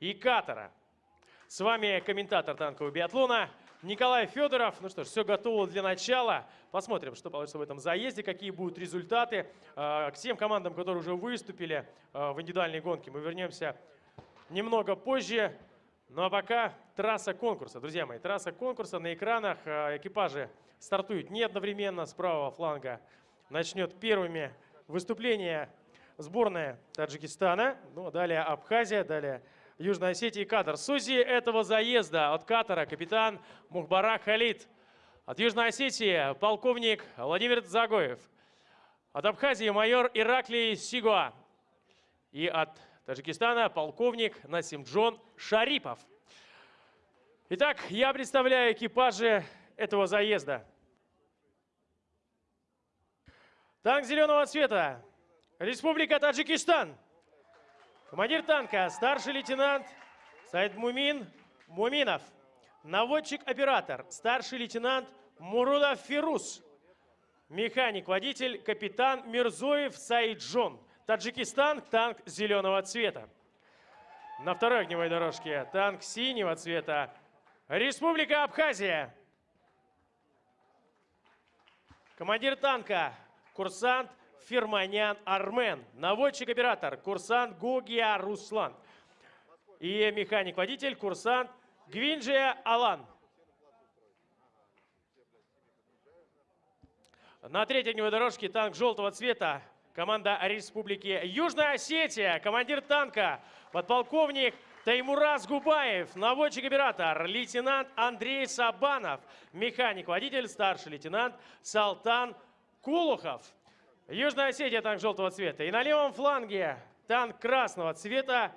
и катера. С вами комментатор танкового биатлона Николай Федоров. Ну что ж, все готово для начала. Посмотрим, что получится в этом заезде, какие будут результаты. А, к тем командам, которые уже выступили а, в индивидуальной гонке, мы вернемся немного позже. Ну а пока трасса конкурса. Друзья мои, трасса конкурса на экранах. А, экипажи стартуют не одновременно. С правого фланга начнет первыми выступление сборная Таджикистана. Ну, а далее Абхазия, далее Южная Осетия и Катар. Судьи этого заезда от Катара капитан Мухбарак Халид. От Южной Осетии полковник Владимир Загоев. От Абхазии майор Ираклий Сигуа. И от Таджикистана полковник Насимджон Шарипов. Итак, я представляю экипажи этого заезда. Танк зеленого цвета. Республика Таджикистан. Командир танка, старший лейтенант Саид Мумин Муминов. Наводчик-оператор, старший лейтенант Мурудов Фирус. Механик-водитель, капитан Мирзоев Саиджон. Таджикистан, танк зеленого цвета. На второй огневой дорожке танк синего цвета. Республика Абхазия. Командир танка, курсант Ферманян Армен. Наводчик-оператор, курсант Гогия Руслан. И механик-водитель, курсант Гвинджия Алан. На третьей огневой дорожке танк желтого цвета. Команда Республики Южная Осетия. Командир танка, подполковник Таймураз Губаев. Наводчик-оператор, лейтенант Андрей Сабанов. Механик-водитель, старший лейтенант Салтан Кулухов. Южная Осетия, танк желтого цвета. И на левом фланге танк красного цвета,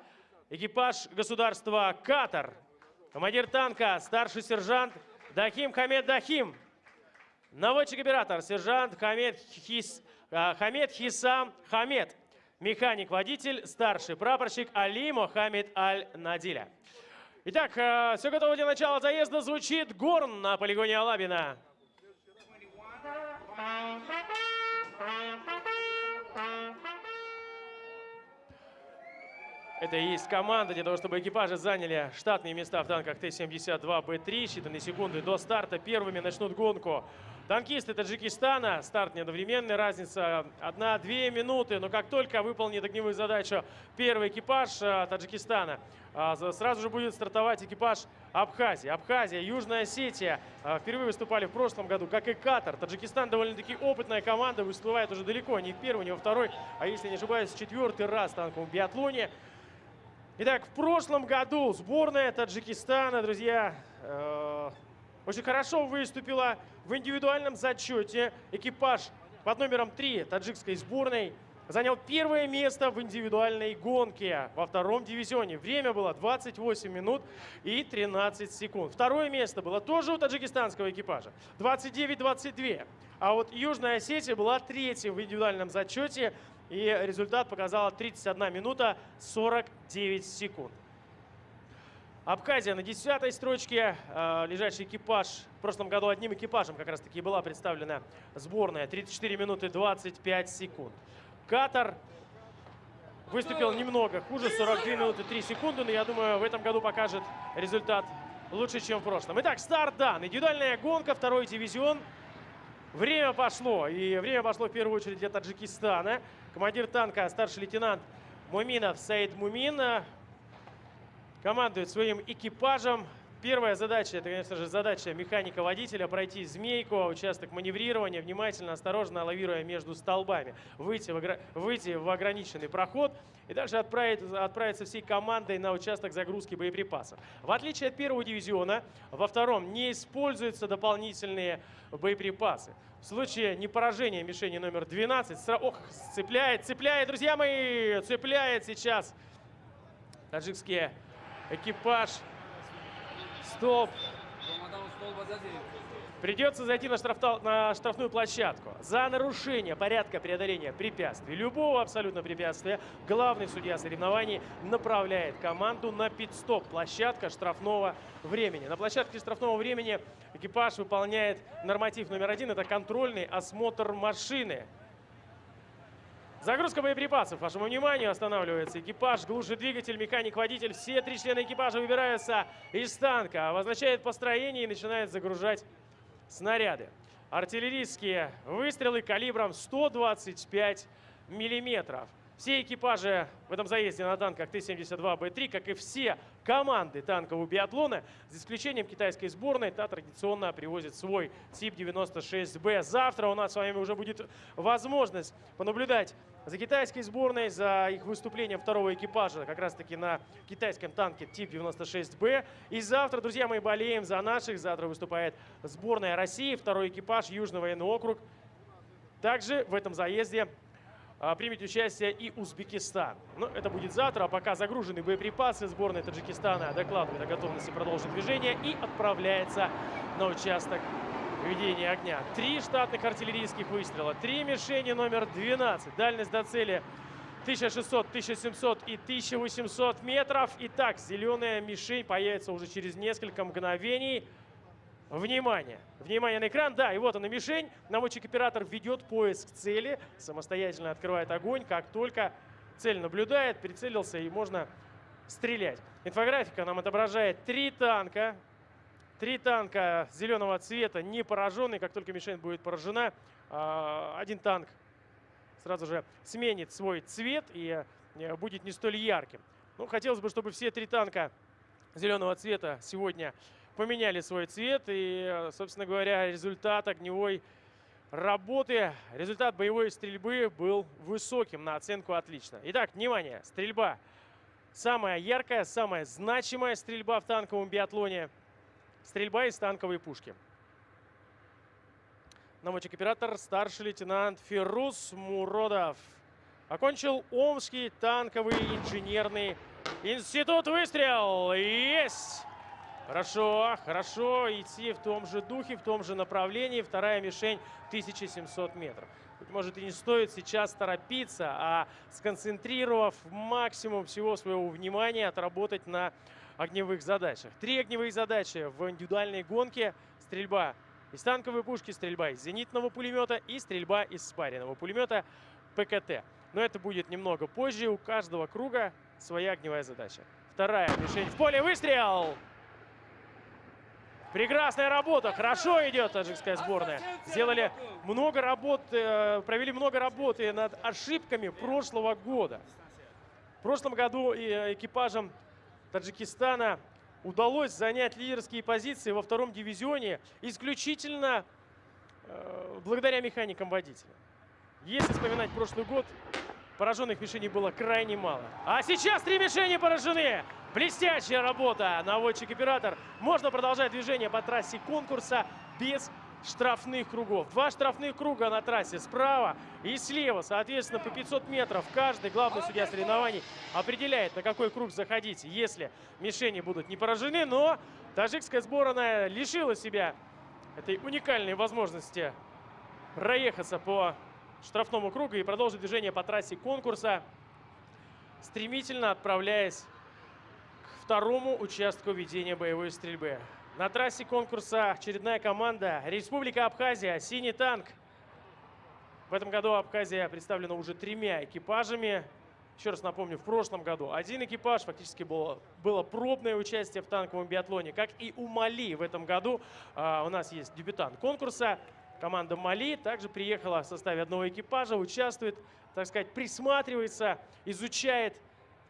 экипаж государства Катар. Командир танка, старший сержант Дахим Хамед Дахим. Наводчик-оператор, сержант Хамед, Хис, а, Хамед Хисам Хамед. Механик-водитель, старший прапорщик Али Мохаммед Аль-Надиля. Итак, а, все готово для начала заезда. Звучит горн на полигоне Алабина. Это и есть команда для того, чтобы экипажи заняли штатные места в танках Т-72Б3. Считанные секунды до старта первыми начнут гонку. Танкисты Таджикистана. Старт неодновременный. Разница 1-2 минуты. Но как только выполнит огневую задачу первый экипаж э, Таджикистана, э, сразу же будет стартовать экипаж Абхазии. Абхазия, Южная Осетия э, впервые выступали в прошлом году, как и Катар. Таджикистан довольно-таки опытная команда, выступает уже далеко не в первый, не во второй, а если не ошибаюсь, четвертый раз в танковом биатлоне. Итак, в прошлом году сборная Таджикистана, друзья, э, очень хорошо выступила в индивидуальном зачете. Экипаж под номером 3 таджикской сборной занял первое место в индивидуальной гонке во втором дивизионе. Время было 28 минут и 13 секунд. Второе место было тоже у таджикистанского экипажа. 29-22. А вот Южная Осетия была третья в индивидуальном зачете и результат показала 31 минута 49 секунд. Абхазия на 10 строчке. Э, лежащий экипаж. В прошлом году одним экипажем как раз таки была представлена сборная. 34 минуты 25 секунд. Катар выступил немного хуже. 42 минуты 3 секунды. Но я думаю, в этом году покажет результат лучше, чем в прошлом. Итак, старт дан. Индивидуальная гонка. Второй дивизион. Время пошло. И время пошло в первую очередь для Таджикистана. Командир танка, старший лейтенант Муминов Саид Мумин э, командует своим экипажем. Первая задача, это, конечно же, задача механика-водителя пройти змейку, участок маневрирования, внимательно, осторожно лавируя между столбами, выйти в, выйти в ограниченный проход и дальше отправить, отправиться всей командой на участок загрузки боеприпасов. В отличие от первого дивизиона, во втором не используются дополнительные боеприпасы. В случае непоражения мишени номер 12, сра... ох, цепляет, цепляет, друзья мои, цепляет сейчас таджикский экипаж Стоп. Придется зайти на, штраф, на штрафную площадку. За нарушение порядка преодоления препятствий, любого абсолютно препятствия, главный судья соревнований направляет команду на пит-стоп. Площадка штрафного времени. На площадке штрафного времени экипаж выполняет норматив номер один. Это контрольный осмотр машины. Загрузка боеприпасов. Вашему вниманию останавливается экипаж, глушит двигатель, механик, водитель. Все три члена экипажа выбираются из танка. Обозначает построение и начинает загружать снаряды. Артиллерийские выстрелы калибром 125 миллиметров. Все экипажи в этом заезде на танках Т-72Б3, как и все команды танкового биатлона, за исключением китайской сборной, та традиционно привозит свой тип 96Б. Завтра у нас с вами уже будет возможность понаблюдать за китайской сборной, за их выступлением второго экипажа, как раз таки на китайском танке тип 96Б. И завтра, друзья, мы болеем за наших. Завтра выступает сборная России, второй экипаж, Южный военный округ. Также в этом заезде а, примет участие и Узбекистан. Но это будет завтра, а пока загружены боеприпасы. Сборная Таджикистана докладывает о готовности продолжить движение и отправляется на участок ведения огня. Три штатных артиллерийских выстрела, три мишени номер 12. Дальность до цели 1600, 1700 и 1800 метров. Итак, зеленая мишень появится уже через несколько мгновений. Внимание! Внимание на экран. Да, и вот она мишень. Наводчик-оператор ведет поиск цели, самостоятельно открывает огонь. Как только цель наблюдает, прицелился и можно стрелять. Инфографика нам отображает три танка. Три танка зеленого цвета не пораженные. Как только мишень будет поражена, а, один танк сразу же сменит свой цвет и э, будет не столь ярким. Ну, хотелось бы, чтобы все три танка зеленого цвета сегодня поменяли свой цвет. И, собственно говоря, результат огневой работы, результат боевой стрельбы был высоким на оценку отлично. Итак, внимание, стрельба. Самая яркая, самая значимая стрельба в танковом биатлоне. Стрельба из танковой пушки. Наводчик-оператор, старший лейтенант Фирус Муродов. Окончил Омский танковый инженерный институт. Выстрел! Есть! Хорошо, хорошо. Идти в том же духе, в том же направлении. Вторая мишень 1700 метров. Может, и не стоит сейчас торопиться, а сконцентрировав максимум всего своего внимания, отработать на огневых задачах. Три огневые задачи в индивидуальной гонке. Стрельба из танковой пушки, стрельба из зенитного пулемета и стрельба из спаренного пулемета ПКТ. Но это будет немного позже. У каждого круга своя огневая задача. Вторая мишень в поле. Выстрел! Прекрасная работа, хорошо идет таджикская сборная. Сделали много работы, э, провели много работы над ошибками прошлого года. В прошлом году э, экипажам Таджикистана удалось занять лидерские позиции во втором дивизионе исключительно э, благодаря механикам водителя. Если вспоминать прошлый год, пораженных мишеней было крайне мало. А сейчас три мишени поражены. Блестящая работа, наводчик-оператор. Можно продолжать движение по трассе конкурса без штрафных кругов. Два штрафных круга на трассе справа и слева. Соответственно, по 500 метров каждый главный судья соревнований определяет, на какой круг заходить, если мишени будут не поражены. Но таджикская сборная лишила себя этой уникальной возможности проехаться по штрафному кругу и продолжить движение по трассе конкурса, стремительно отправляясь второму участку ведения боевой стрельбы. На трассе конкурса очередная команда Республика Абхазия «Синий танк». В этом году Абхазия представлена уже тремя экипажами. Еще раз напомню, в прошлом году один экипаж, фактически было, было пробное участие в танковом биатлоне. Как и у Мали в этом году а, у нас есть дебютант конкурса. Команда Мали также приехала в составе одного экипажа, участвует, так сказать, присматривается, изучает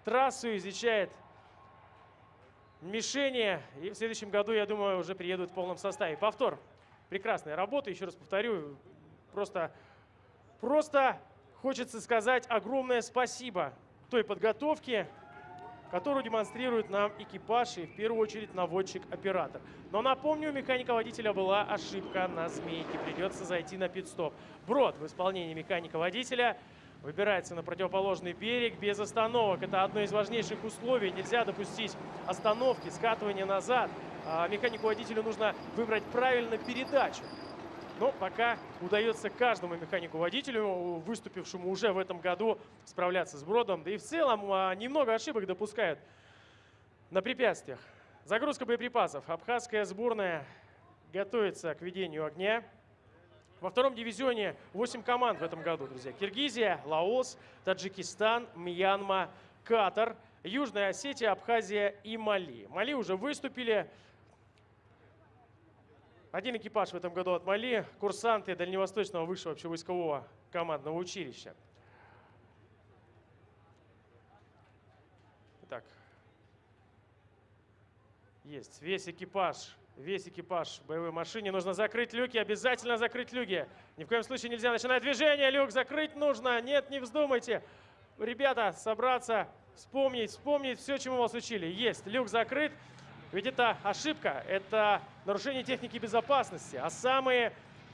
трассу, изучает мишени. И в следующем году, я думаю, уже приедут в полном составе. Повтор. Прекрасная работа. Еще раз повторю. Просто, просто хочется сказать огромное спасибо той подготовке, которую демонстрирует нам экипаж и в первую очередь наводчик-оператор. Но напомню, у механика-водителя была ошибка на змейке. Придется зайти на пит-стоп. Брод в исполнении механика-водителя – выбирается на противоположный берег без остановок. Это одно из важнейших условий. Нельзя допустить остановки, скатывания назад. А механику-водителю нужно выбрать правильно передачу. Но пока удается каждому механику-водителю, выступившему уже в этом году, справляться с бродом. Да и в целом а, немного ошибок допускают на препятствиях. Загрузка боеприпасов. Абхазская сборная готовится к ведению огня. Во втором дивизионе 8 команд в этом году, друзья. Киргизия, Лаос, Таджикистан, Мьянма, Катар, Южная Осетия, Абхазия и Мали. Мали уже выступили. Один экипаж в этом году от Мали, курсанты Дальневосточного высшего общевойскового командного училища. Итак, есть весь экипаж, весь экипаж боевой машине. Нужно закрыть люки, обязательно закрыть люки. Ни в коем случае нельзя начинать движение, люк закрыть нужно. Нет, не вздумайте. Ребята, собраться, вспомнить, вспомнить все, чему вас учили. Есть, люк закрыт. Ведь это ошибка, это нарушение техники безопасности. А самые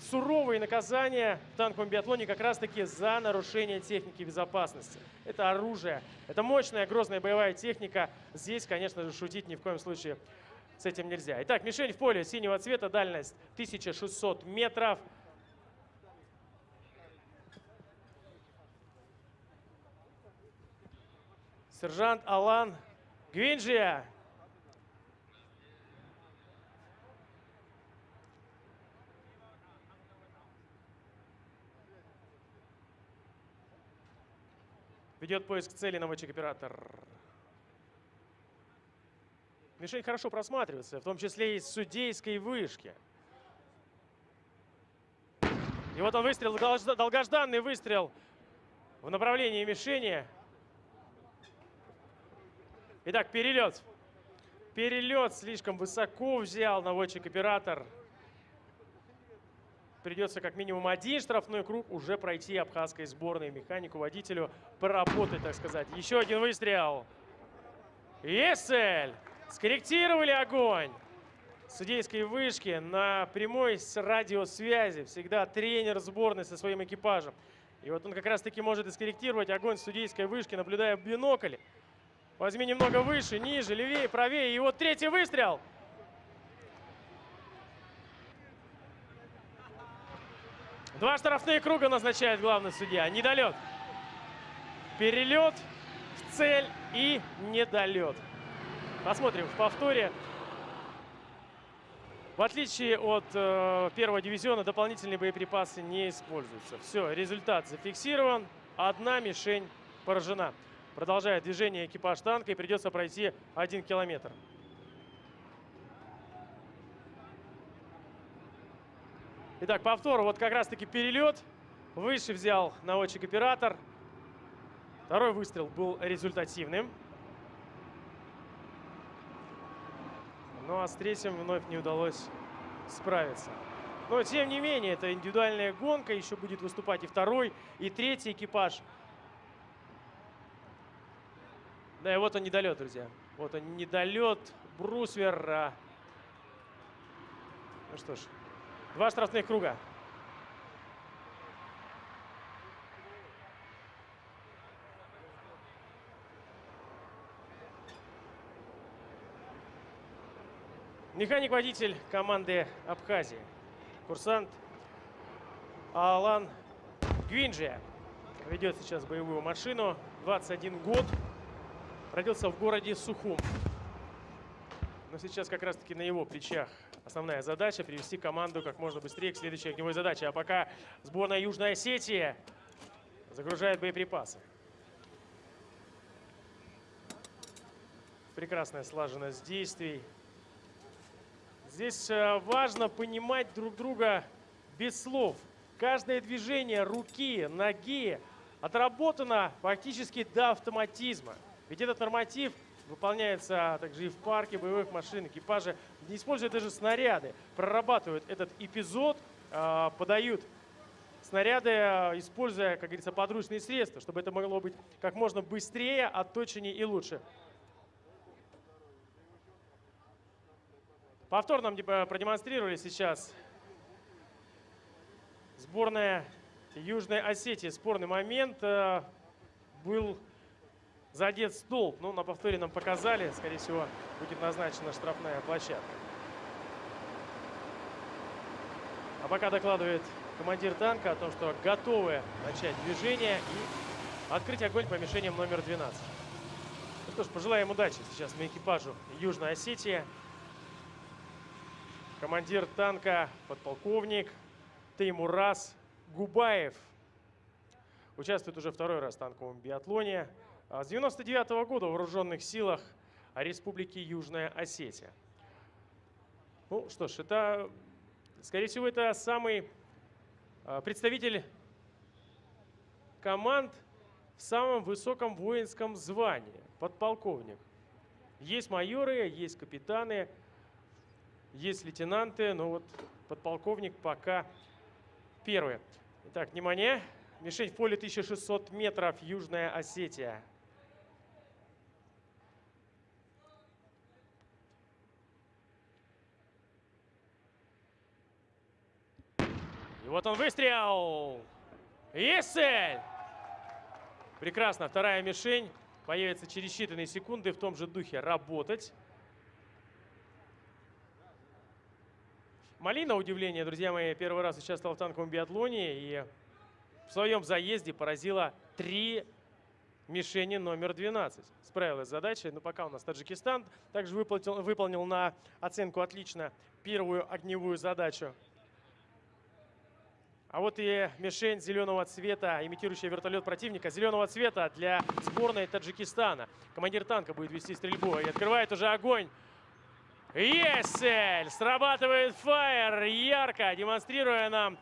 суровые наказания в танковом биатлоне как раз-таки за нарушение техники безопасности. Это оружие, это мощная, грозная боевая техника. Здесь, конечно же, шутить ни в коем случае с этим нельзя. Итак, мишень в поле синего цвета, дальность 1600 метров. Сержант Алан Гвинджия Ведет поиск цели наводчик-оператор. Мишень хорошо просматривается, в том числе и с судейской вышки. И вот он выстрел, долгожданный выстрел в направлении мишени. Итак, перелет. Перелет слишком высоко взял наводчик-оператор придется как минимум один штрафной круг уже пройти абхазской сборной. Механику, водителю поработать, так сказать. Еще один выстрел. Есель! Скорректировали огонь. Судейской вышки на прямой с радиосвязи. Всегда тренер сборной со своим экипажем. И вот он как раз таки может и скорректировать огонь судейской вышки, наблюдая в бинокль. Возьми немного выше, ниже, левее, правее. И вот третий выстрел. Два штрафные круга назначает главный судья. Недолет. Перелет в цель и недолет. Посмотрим в повторе. В отличие от э, первого дивизиона, дополнительные боеприпасы не используются. Все, результат зафиксирован. Одна мишень поражена. Продолжает движение экипаж танка и придется пройти один километр. Итак, повтор. Вот как раз-таки перелет. Выше взял наводчик-оператор. Второй выстрел был результативным. Ну а с третьим вновь не удалось справиться. Но тем не менее, это индивидуальная гонка. Еще будет выступать и второй, и третий экипаж. Да, и вот он недолет, друзья. Вот он недолет. Брусвер. Ну что ж, Два штрафных круга. Механик-водитель команды Абхазии. Курсант Алан Гвинджия ведет сейчас боевую машину. 21 год. Родился в городе Сухум. Но сейчас как раз-таки на его плечах основная задача – привести команду как можно быстрее к следующей огневой задаче. А пока сборная Южной Осетии загружает боеприпасы. Прекрасная слаженность действий. Здесь э, важно понимать друг друга без слов. Каждое движение руки, ноги отработано фактически до автоматизма. Ведь этот норматив – выполняется также и в парке боевых машин. Экипажи, не используя даже снаряды, прорабатывают этот эпизод, а, подают снаряды, используя, как говорится, подручные средства, чтобы это могло быть как можно быстрее, отточеннее и лучше. Повтор нам продемонстрировали сейчас сборная Южной Осетии. Спорный момент э, был задет столб. Ну, на повторе нам показали. Скорее всего, будет назначена штрафная площадка. А пока докладывает командир танка о том, что готовы начать движение и открыть огонь по мишеням номер 12. Ну что ж, пожелаем удачи сейчас на экипажу Южной Осетии. Командир танка, подполковник Теймурас Губаев. Участвует уже второй раз в танковом биатлоне. А с 99 -го года в вооруженных силах Республики Южная Осетия. Ну что ж, это, скорее всего, это самый а, представитель команд в самом высоком воинском звании, подполковник. Есть майоры, есть капитаны, есть лейтенанты, но вот подполковник пока первый. Итак, внимание. Мишень в поле 1600 метров, Южная Осетия. И вот он выстрел. Есть цель! Прекрасно. Вторая мишень появится через считанные секунды в том же духе работать. Малина, удивление, друзья мои, первый раз участвовал в танковом биатлоне и в своем заезде поразила три мишени номер 12. Справилась с задачей, но пока у нас Таджикистан также выполнил, выполнил на оценку отлично первую огневую задачу. А вот и мишень зеленого цвета, имитирующая вертолет противника. Зеленого цвета для сборной Таджикистана. Командир танка будет вести стрельбу и открывает уже огонь. Есель! Срабатывает фаер ярко, демонстрируя нам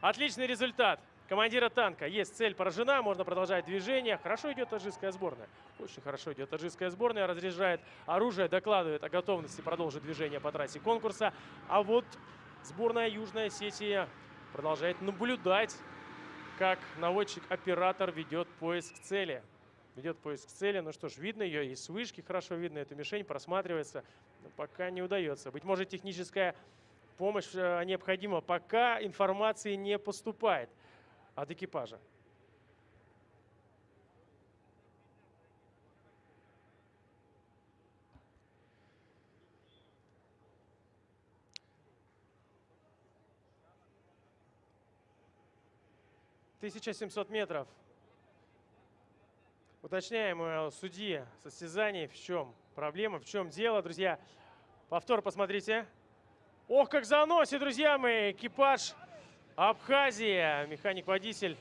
отличный результат командира танка. Есть цель поражена, можно продолжать движение. Хорошо идет таджикская сборная. Очень хорошо идет таджикская сборная. Разряжает оружие, докладывает о готовности продолжить движение по трассе конкурса. А вот сборная Южной Осетии продолжает наблюдать, как наводчик-оператор ведет поиск цели. Ведет поиск цели. Ну что ж, видно ее и с вышки хорошо видно. Эта мишень просматривается но пока не удается. Быть может, техническая помощь э, необходима, пока информации не поступает от экипажа. Тысяча семьсот метров. Уточняем у судьи состязаний, в чем проблема, в чем дело, друзья. Повтор посмотрите. Ох, как заносит, друзья мои, экипаж Абхазия. Механик-водитель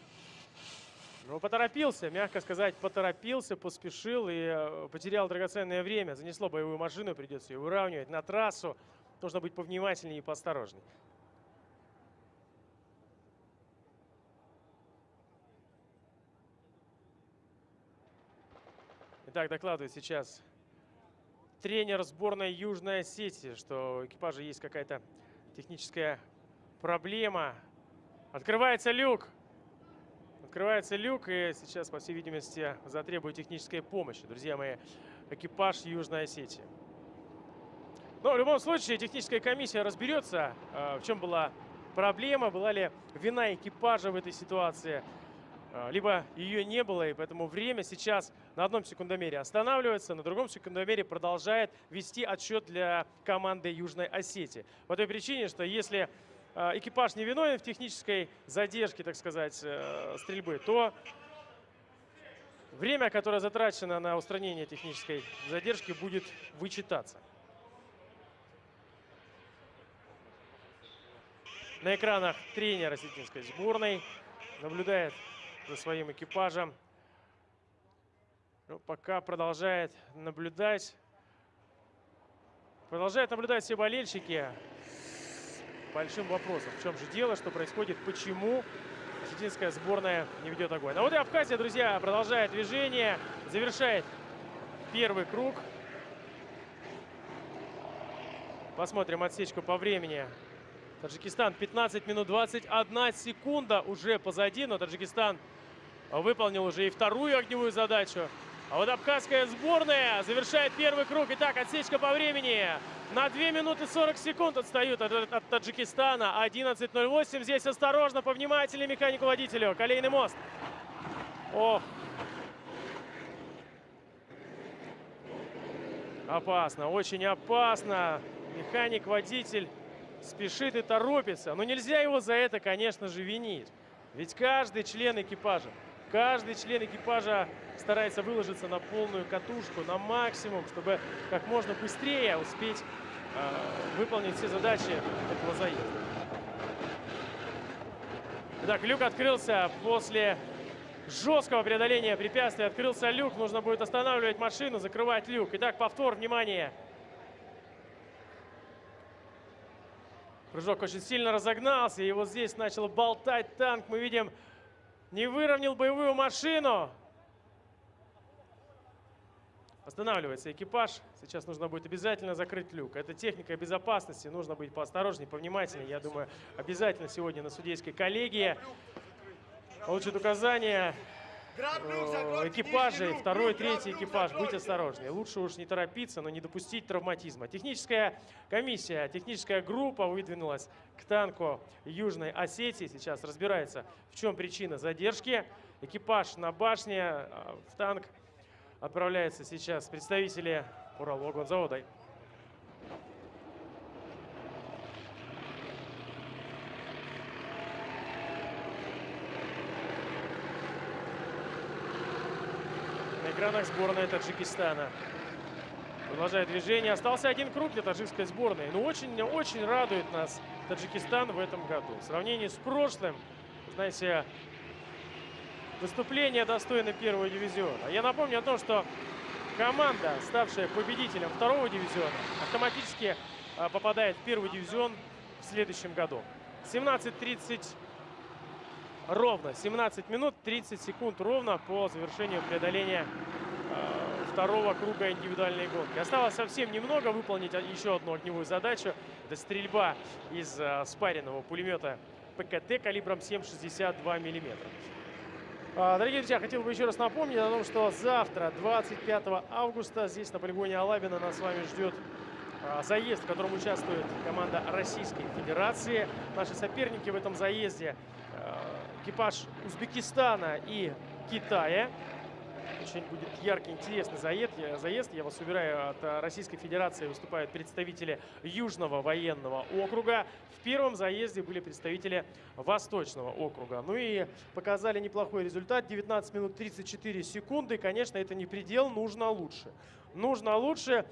ну, поторопился, мягко сказать, поторопился, поспешил и э, потерял драгоценное время. Занесло боевую машину, придется ее выравнивать на трассу. Нужно быть повнимательнее и поосторожнее. Итак, докладывает сейчас тренер сборной Южной Осетии, что у экипажа есть какая-то техническая проблема. Открывается люк. Открывается люк, и сейчас, по всей видимости, затребует технической помощи. Друзья мои, экипаж Южной Осетии. Но в любом случае техническая комиссия разберется, а, в чем была проблема, была ли вина экипажа в этой ситуации – а, либо ее не было, и поэтому время сейчас на одном секундомере останавливается, на другом секундомере продолжает вести отсчет для команды Южной Осетии. По той причине, что если а, экипаж не виновен в технической задержке, так сказать, э, стрельбы, то время, которое затрачено на устранение технической задержки, будет вычитаться. На экранах тренер осетинской сборной наблюдает за своим экипажем. Ну, пока продолжает наблюдать. Продолжают наблюдать все болельщики. Большим вопросом, в чем же дело, что происходит, почему осетинская сборная не ведет огонь. А вот и Абхазия, друзья, продолжает движение, завершает первый круг. Посмотрим отсечку по времени. Таджикистан 15 минут 21 секунда уже позади, но Таджикистан выполнил уже и вторую огневую задачу. А вот абхазская сборная завершает первый круг. Итак, отсечка по времени. На 2 минуты 40 секунд отстают от, от Таджикистана. 11.08. Здесь осторожно, повнимательнее механику-водителю. Колейный мост. Ох. Опасно, очень опасно. Механик-водитель спешит и торопится. Но нельзя его за это, конечно же, винить. Ведь каждый член экипажа Каждый член экипажа старается выложиться на полную катушку, на максимум, чтобы как можно быстрее успеть э, выполнить все задачи этого заезда. Итак, люк открылся после жесткого преодоления препятствия. Открылся люк, нужно будет останавливать машину, закрывать люк. Итак, повтор, внимание. Прыжок очень сильно разогнался, и вот здесь начал болтать танк. Мы видим, не выровнял боевую машину. Останавливается экипаж. Сейчас нужно будет обязательно закрыть люк. Это техника безопасности. Нужно быть поосторожнее, повнимательнее. Я думаю, обязательно сегодня на судейской коллегии получат указания э, экипажей, второй, третий экипаж, быть осторожнее. Лучше уж не торопиться, но не допустить травматизма. Техническая комиссия, техническая группа выдвинулась к танку Южной Осетии. Сейчас разбирается, в чем причина задержки. Экипаж на башне, э, в танк отправляются сейчас представители Уралвагонзавода. На экранах сборная Таджикистана. Продолжает движение. Остался один круг для таджикской сборной. Но очень-очень радует нас Таджикистан в этом году. В сравнении с прошлым, знаете, выступление достойно первого дивизиона. Я напомню о том, что команда, ставшая победителем второго дивизиона, автоматически а, попадает в первый дивизион в следующем году. 17.30 ровно, 17 минут 30 секунд ровно по завершению преодоления э, второго круга индивидуальной гонки. Осталось совсем немного выполнить еще одну огневую задачу. Это стрельба из э, спаренного пулемета ПКТ калибром 7,62 миллиметра. А, дорогие друзья, хотел бы еще раз напомнить о том, что завтра, 25 августа, здесь на полигоне Алабина нас с вами ждет а, заезд, в котором участвует команда Российской Федерации. Наши соперники в этом заезде а, экипаж Узбекистана и Китая. Очень будет яркий, интересный заезд. Я, заезд. Я вас уверяю, от э, Российской Федерации выступают представители Южного военного округа. В первом заезде были представители Восточного округа. Ну и показали неплохой результат. 19 минут 34 секунды. Конечно, это не предел, нужно лучше. Нужно лучше.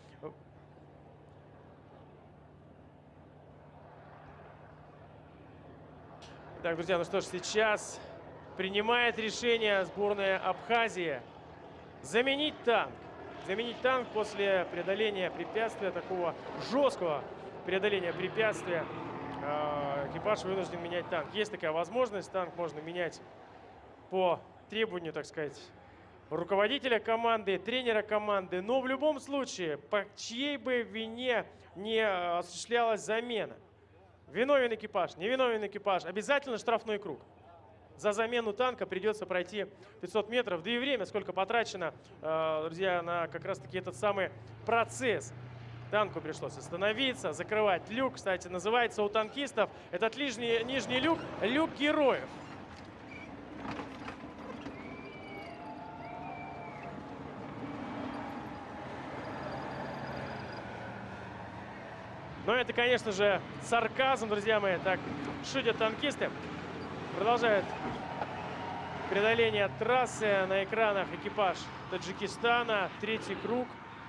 Так, друзья, ну что ж, сейчас принимает решение сборная Абхазии заменить танк. Заменить танк после преодоления препятствия, такого жесткого преодоления препятствия. А, экипаж вынужден менять танк. Есть такая возможность, танк можно менять по требованию, так сказать, руководителя команды, тренера команды. Но в любом случае, по чьей бы вине не осуществлялась замена. Виновен экипаж, невиновен экипаж, обязательно штрафной круг за замену танка придется пройти 500 метров. Да и время, сколько потрачено, э, друзья, на как раз-таки этот самый процесс. Танку пришлось остановиться, закрывать люк. Кстати, называется у танкистов этот нижний, нижний люк «Люк героев». Но это, конечно же, сарказм, друзья мои. Так шутят танкисты. Продолжает преодоление трассы. На экранах экипаж Таджикистана. Третий круг.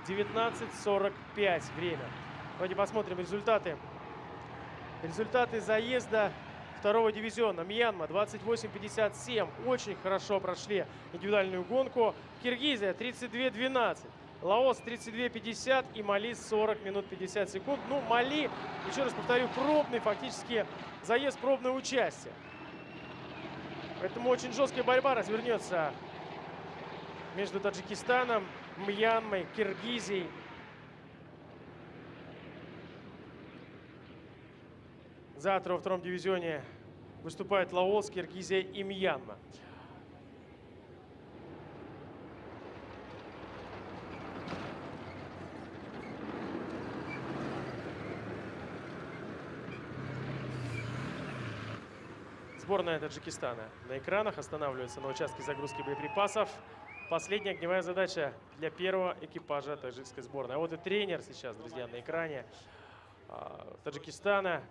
19.45 время. Давайте посмотрим результаты. Результаты заезда второго дивизиона. Мьянма 28.57. Очень хорошо прошли индивидуальную гонку. Киргизия 32.12. Лаос 32.50 и Мали 40 минут 50 секунд. Ну, Мали, еще раз повторю, пробный фактически заезд, пробное участие. Поэтому очень жесткая борьба развернется между Таджикистаном, Мьянмой, Киргизией. Завтра во втором дивизионе выступают Лаос, Киргизия и Мьянма. Сборная Таджикистана на экранах останавливается на участке загрузки боеприпасов. Последняя огневая задача для первого экипажа таджикской сборной. А вот и тренер сейчас, друзья, на экране а, Таджикистана.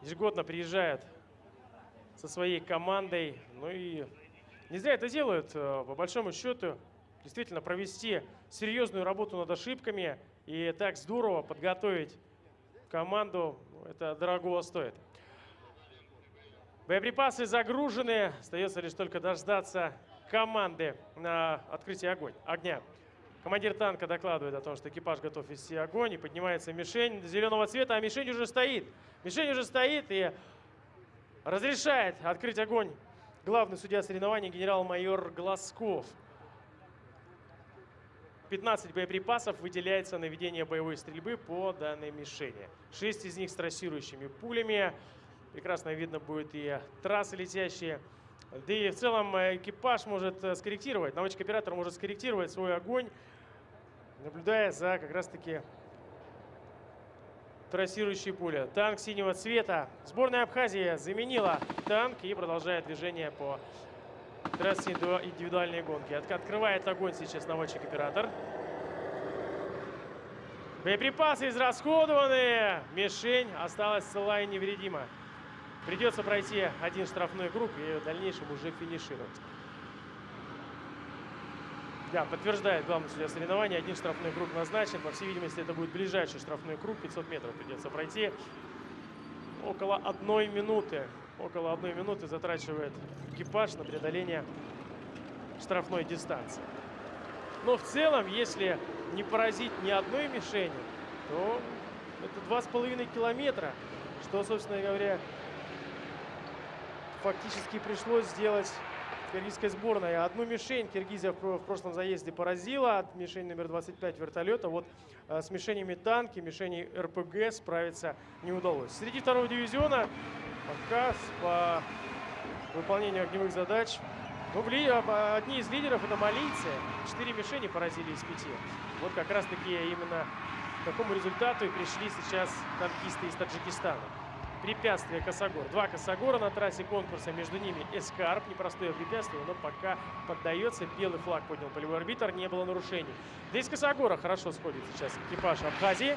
Ежегодно приезжает со своей командой. Ну и не зря это делают, а, по большому счету. Действительно провести серьезную работу над ошибками и так здорово подготовить команду. Это дорого стоит. Боеприпасы загружены. Остается лишь только дождаться команды на открытие огонь, огня. Командир танка докладывает о том, что экипаж готов вести огонь. И поднимается мишень зеленого цвета, а мишень уже стоит. Мишень уже стоит и разрешает открыть огонь главный судья соревнований генерал-майор Глазков. 15 боеприпасов выделяется на ведение боевой стрельбы по данной мишени. 6 из них с трассирующими пулями. Прекрасно видно будет и трассы летящие. Да и в целом э, экипаж может э, скорректировать, наводчик-оператор может скорректировать свой огонь, наблюдая за как раз-таки трассирующей пули. Танк синего цвета. Сборная Абхазии заменила танк и продолжает движение по трассе индивидуальной гонки. Открывает огонь сейчас наводчик-оператор. Боеприпасы израсходованы. Мишень осталась цела и невредима. Придется пройти один штрафной круг и в дальнейшем уже финишировать. Да, подтверждает главный судья соревнования. Один штрафной круг назначен. По всей видимости, это будет ближайший штрафной круг. 500 метров придется пройти. Около одной минуты. Около одной минуты затрачивает экипаж на преодоление штрафной дистанции. Но в целом, если не поразить ни одной мишени, то это два с половиной километра, что, собственно говоря, фактически пришлось сделать киргизской сборной. Одну мишень Киргизия в прошлом заезде поразила. Мишень номер 25 вертолета. Вот э, с мишенями танки, мишеней РПГ справиться не удалось. Среди второго дивизиона пока по выполнению огневых задач ну, одни из лидеров это малийцы. Четыре мишени поразили из пяти. Вот как раз таки именно к такому результату и пришли сейчас танкисты из Таджикистана препятствие Косогор. Два Косогора на трассе конкурса, между ними Эскарп, непростое препятствие, но пока поддается. Белый флаг поднял полевой арбитр, не было нарушений. Здесь Косогора хорошо сходит сейчас экипаж Абхазии.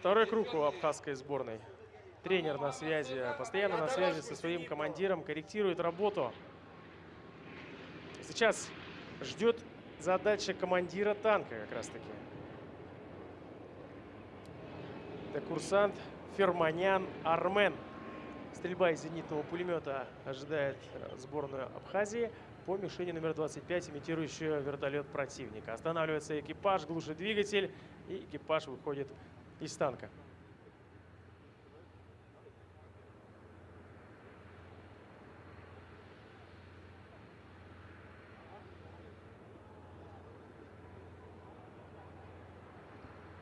Второй круг у абхазской сборной. Тренер на связи, постоянно на связи со своим командиром, корректирует работу. Сейчас ждет задача командира танка как раз таки. Это курсант Ферманян Армен. Стрельба из зенитного пулемета ожидает э, сборную Абхазии по мишени номер 25, имитирующую вертолет противника. Останавливается экипаж, глушит двигатель, и экипаж выходит из танка.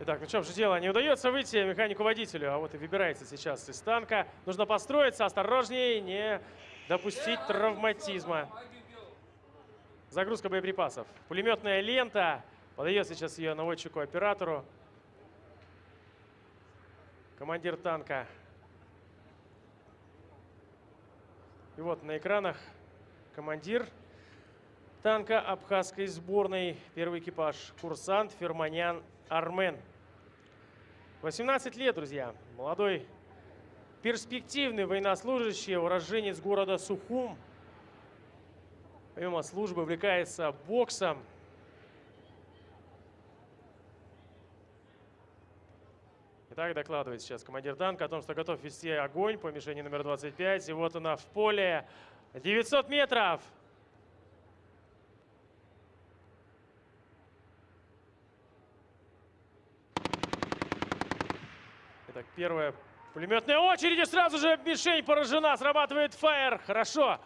Итак, ну что же дело, не удается выйти механику-водителю, а вот и выбирается сейчас из танка. Нужно построиться, осторожнее, не допустить травматизма. Загрузка боеприпасов. Пулеметная лента. Подает сейчас ее наводчику-оператору. Командир танка. И вот на экранах командир танка абхазской сборной. Первый экипаж. Курсант Ферманян Армен. 18 лет, друзья. Молодой, перспективный военнослужащий, уроженец города Сухум. Помимо службы увлекается боксом. Итак, докладывает сейчас командир танка о том, что готов вести огонь по мишени номер 25. И вот она в поле. 900 метров. Так, первая пулеметная очередь. И сразу же мишень поражена. Срабатывает фаер. Хорошо.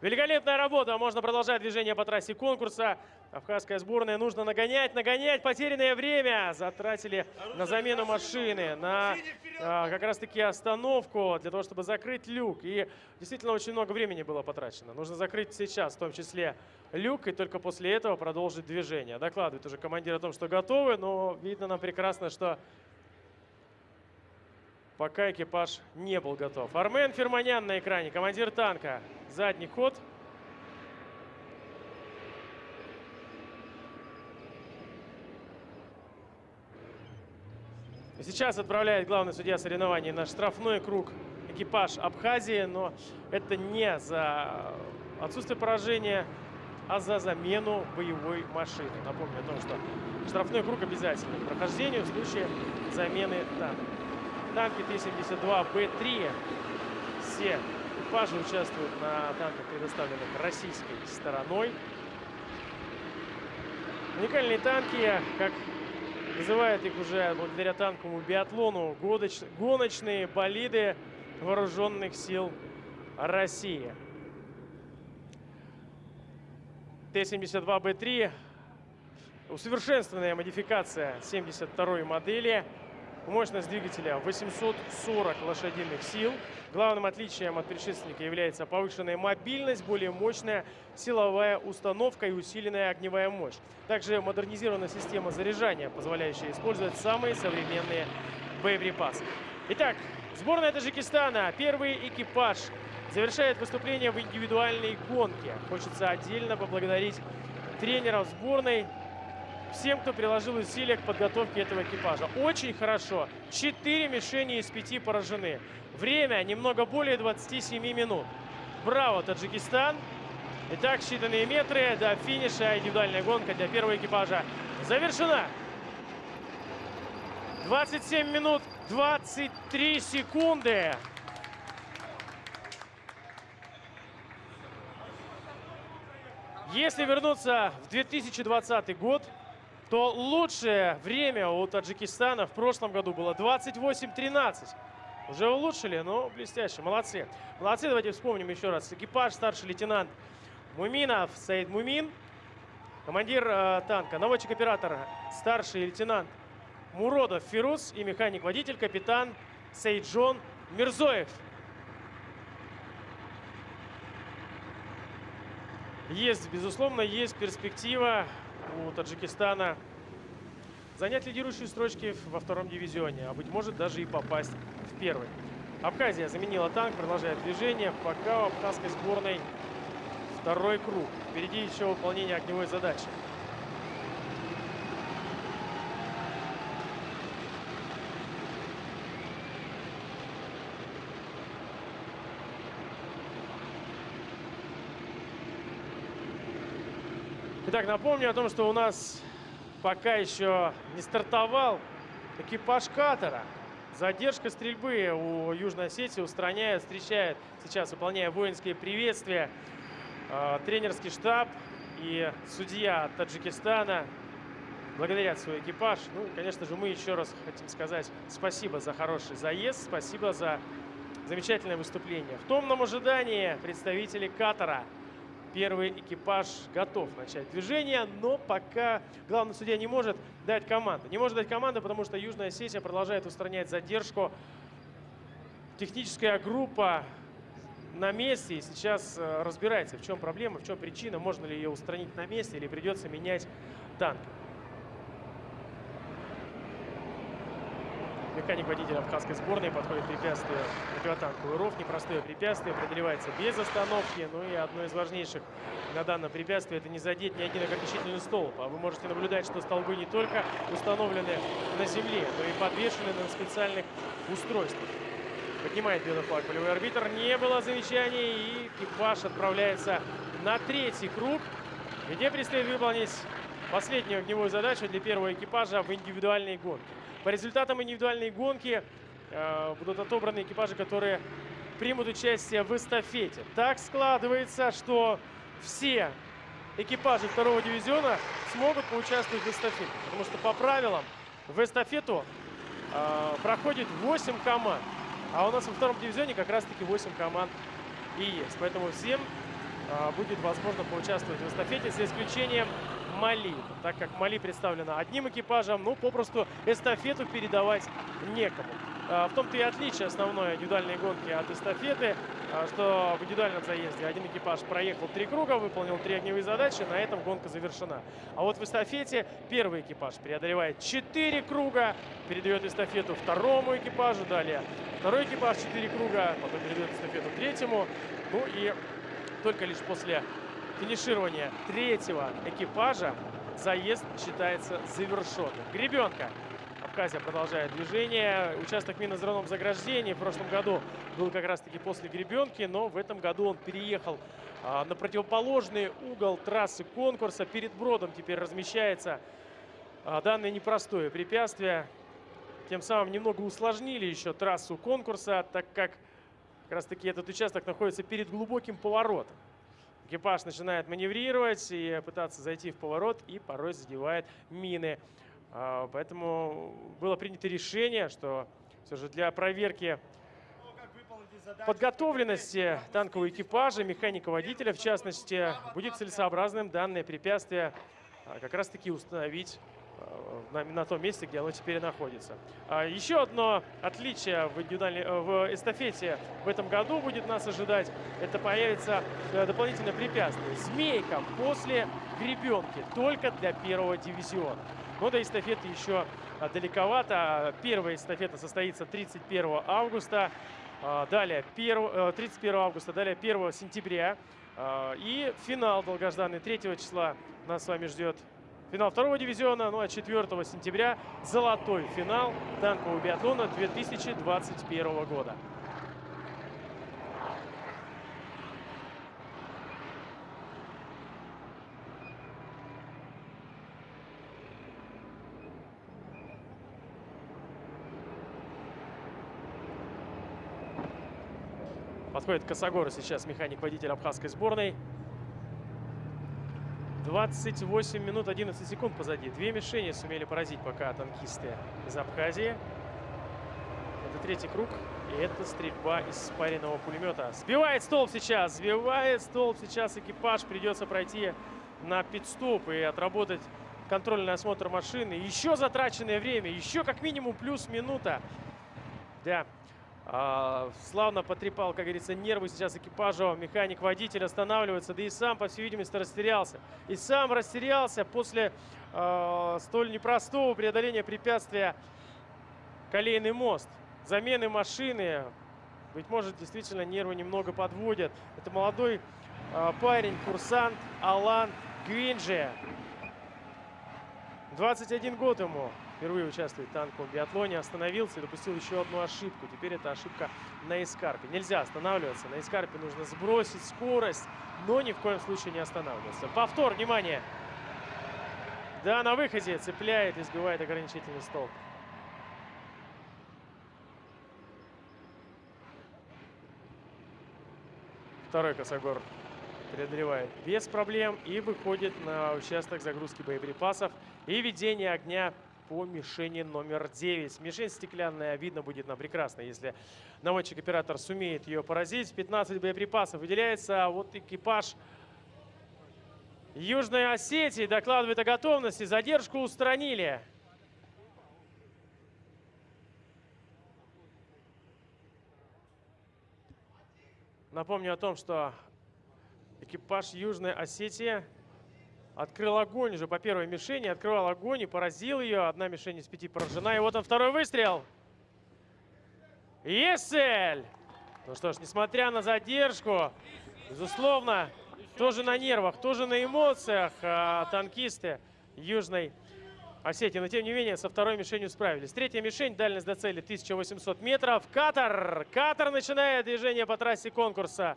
Великолепная работа. Можно продолжать движение по трассе конкурса. Кавказская сборная нужно нагонять, нагонять. Потерянное время затратили на замену машины, на а, как раз-таки остановку для того, чтобы закрыть люк. И действительно очень много времени было потрачено. Нужно закрыть сейчас, в том числе люк, и только после этого продолжить движение. Докладывает уже командир о том, что готовы, но видно нам прекрасно, что пока экипаж не был готов. Армен Ферманян на экране, командир танка. Задний ход. Сейчас отправляет главный судья соревнований на штрафной круг экипаж Абхазии, но это не за отсутствие поражения а за замену боевой машины. Напомню о том, что штрафной круг обязательный к прохождению в случае замены танка. Танки Т-72Б3. Все экипажи участвуют на танках, предоставленных российской стороной. Уникальные танки, как называют их уже благодаря танковому биатлону, гоночные болиды вооруженных сил России. Т-72Б3 усовершенствованная модификация 72 модели. Мощность двигателя 840 лошадиных сил. Главным отличием от предшественника является повышенная мобильность, более мощная силовая установка и усиленная огневая мощь. Также модернизирована система заряжания, позволяющая использовать самые современные боеприпасы. Итак, сборная Таджикистана, первый экипаж, завершает выступление в индивидуальной гонке. Хочется отдельно поблагодарить тренеров сборной, всем, кто приложил усилия к подготовке этого экипажа. Очень хорошо. Четыре мишени из пяти поражены. Время немного более 27 минут. Браво, Таджикистан. Итак, считанные метры до финиша. Индивидуальная гонка для первого экипажа завершена. 27 минут 23 секунды. Если вернуться в 2020 год, то лучшее время у Таджикистана в прошлом году было 28-13. Уже улучшили, но блестяще. Молодцы. Молодцы, давайте вспомним еще раз. Экипаж, старший лейтенант Муминов, Саид Мумин. Командир э, танка, наводчик-оператор, старший лейтенант Муродов Фирус и механик-водитель, капитан Сейджон Мирзоев. Есть, безусловно, есть перспектива у Таджикистана занять лидирующие строчки во втором дивизионе, а быть может даже и попасть в первый. Абхазия заменила танк, продолжает движение, пока у абхазской сборной второй круг. Впереди еще выполнение огневой задачи. Итак, напомню о том, что у нас пока еще не стартовал экипаж катера. Задержка стрельбы у Южной Осетии устраняет, встречает сейчас, выполняя воинские приветствия, э, тренерский штаб и судья Таджикистана благодарят свой экипаж. Ну, конечно же, мы еще раз хотим сказать спасибо за хороший заезд, спасибо за замечательное выступление. В томном ожидании представители катера – Первый экипаж готов начать движение, но пока главный судья не может дать команду. Не может дать команду, потому что Южная Осетия продолжает устранять задержку. Техническая группа на месте и сейчас э, разбирается, в чем проблема, в чем причина, можно ли ее устранить на месте или придется менять танк. Механик водителя абхазской сборной подходит препятствие противотанковый ров. Непростое препятствие, преодолевается без остановки. Ну и одно из важнейших на данном препятствии это не задеть ни один ограничительный столб. А вы можете наблюдать, что столбы не только установлены на земле, но и подвешены на специальных устройствах. Поднимает белый флаг полевой арбитр. Не было замечаний и экипаж отправляется на третий круг, где предстоит выполнить последнюю огневую задачу для первого экипажа в индивидуальной гонке. По результатам индивидуальной гонки э, будут отобраны экипажи, которые примут участие в эстафете. Так складывается, что все экипажи второго дивизиона смогут поучаствовать в эстафете. Потому что по правилам в эстафету э, проходит 8 команд. А у нас во втором дивизионе как раз-таки 8 команд и есть. Поэтому всем э, будет возможно поучаствовать в эстафете, за исключением Мали. Так как Мали представлена одним экипажем, ну, попросту эстафету передавать некому. А, в том-то и отличие основной индивидуальной гонки от эстафеты, а, что в индивидуальном заезде один экипаж проехал три круга, выполнил три огневые задачи, на этом гонка завершена. А вот в эстафете первый экипаж преодолевает четыре круга, передает эстафету второму экипажу, далее второй экипаж четыре круга, потом передает эстафету третьему. Ну и только лишь после финиширования третьего экипажа заезд считается завершенным. Гребенка Абхазия продолжает движение. Участок минно-взрывном заграждении в прошлом году был как раз-таки после гребенки, но в этом году он переехал а, на противоположный угол трассы конкурса. Перед бродом теперь размещается а, данное непростое препятствие. Тем самым немного усложнили еще трассу конкурса, так как как раз таки этот участок находится перед глубоким поворотом. Экипаж начинает маневрировать и пытаться зайти в поворот и порой задевает мины. А, поэтому было принято решение, что все же для проверки подготовленности танкового экипажа, механика-водителя, в частности, будет целесообразным данное препятствие а, как раз-таки установить на, на том месте, где оно теперь находится. Еще одно отличие в, в эстафете в этом году будет нас ожидать. Это появится э, дополнительное препятствие. Змейка после гребенки только для первого дивизиона. Но до эстафеты еще а, далековато. Первая эстафета состоится 31 августа. А, далее 31 э, августа, далее 1 сентября. А, и финал долгожданный 3 числа нас с вами ждет финал второго дивизиона. Ну а 4 сентября золотой финал танкового биатлона 2021 года. Подходит Косогор сейчас, механик-водитель абхазской сборной. 28 минут 11 секунд позади. Две мишени сумели поразить пока танкисты из Абхазии. Это третий круг. И это стрельба из спаренного пулемета. Сбивает столб сейчас. Сбивает столб сейчас экипаж. Придется пройти на пит-стоп и отработать контрольный осмотр машины. Еще затраченное время. Еще как минимум плюс минута. Да, славно потрепал, как говорится, нервы сейчас экипажа. Механик-водитель останавливается, да и сам, по всей видимости, растерялся. И сам растерялся после э, столь непростого преодоления препятствия колейный мост. Замены машины, быть может, действительно нервы немного подводят. Это молодой э, парень, курсант Алан Гвинджи. 21 год ему впервые участвует в танковом биатлоне, остановился и допустил еще одну ошибку. Теперь это ошибка на эскарпе. Нельзя останавливаться. На эскарпе нужно сбросить скорость, но ни в коем случае не останавливаться. Повтор, внимание! Да, на выходе цепляет и сбивает ограничительный столб. Второй косогор преодолевает без проблем и выходит на участок загрузки боеприпасов и ведения огня по мишени номер 9. Мишень стеклянная, видно будет нам прекрасно, если наводчик-оператор сумеет ее поразить. 15 боеприпасов выделяется, а вот экипаж Южной Осетии докладывает о готовности. Задержку устранили. Напомню о том, что экипаж Южной Осетии Открыл огонь уже по первой мишени. Открывал огонь и поразил ее. Одна мишень из пяти поражена. И вот он второй выстрел. Есть цель! Ну что ж, несмотря на задержку, безусловно, тоже на нервах, тоже на эмоциях а, танкисты Южной Осетии. Но тем не менее, со второй мишенью справились. Третья мишень, дальность до цели 1800 метров. Катар! Катар начинает движение по трассе конкурса.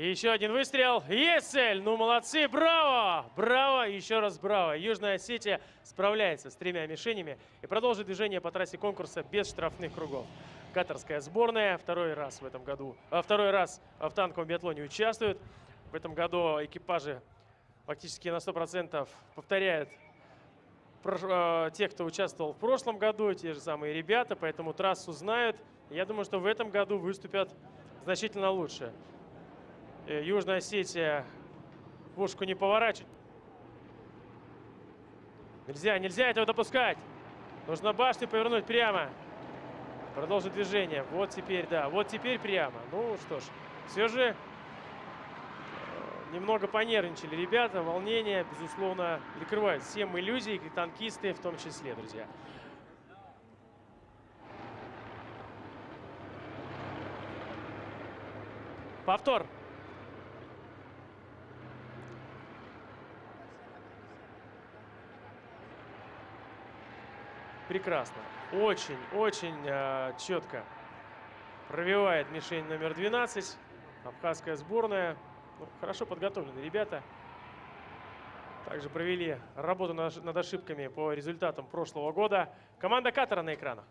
Еще один выстрел. Есть цель! Ну, молодцы! Браво! Браво! Еще раз браво! Южная Осетия справляется с тремя мишенями и продолжит движение по трассе конкурса без штрафных кругов. Катарская сборная второй раз в этом году, а, второй раз в танковом биатлоне участвует. В этом году экипажи фактически на 100% повторяют э, тех, кто участвовал в прошлом году, те же самые ребята, поэтому трассу знают. Я думаю, что в этом году выступят значительно лучше. Э, Южная Осетия пушку не поворачивает. Нельзя, нельзя этого допускать. Нужно башню повернуть прямо. Продолжить движение. Вот теперь, да, вот теперь прямо. Ну что ж, все же э, немного понервничали ребята. Волнение, безусловно, прикрывает всем иллюзии, и танкисты в том числе, друзья. Повтор. Прекрасно. Очень, очень э, четко пробивает мишень номер 12. Абхазская сборная. Ну, хорошо подготовлены ребята. Также провели работу над ошибками по результатам прошлого года. Команда Катара на экранах.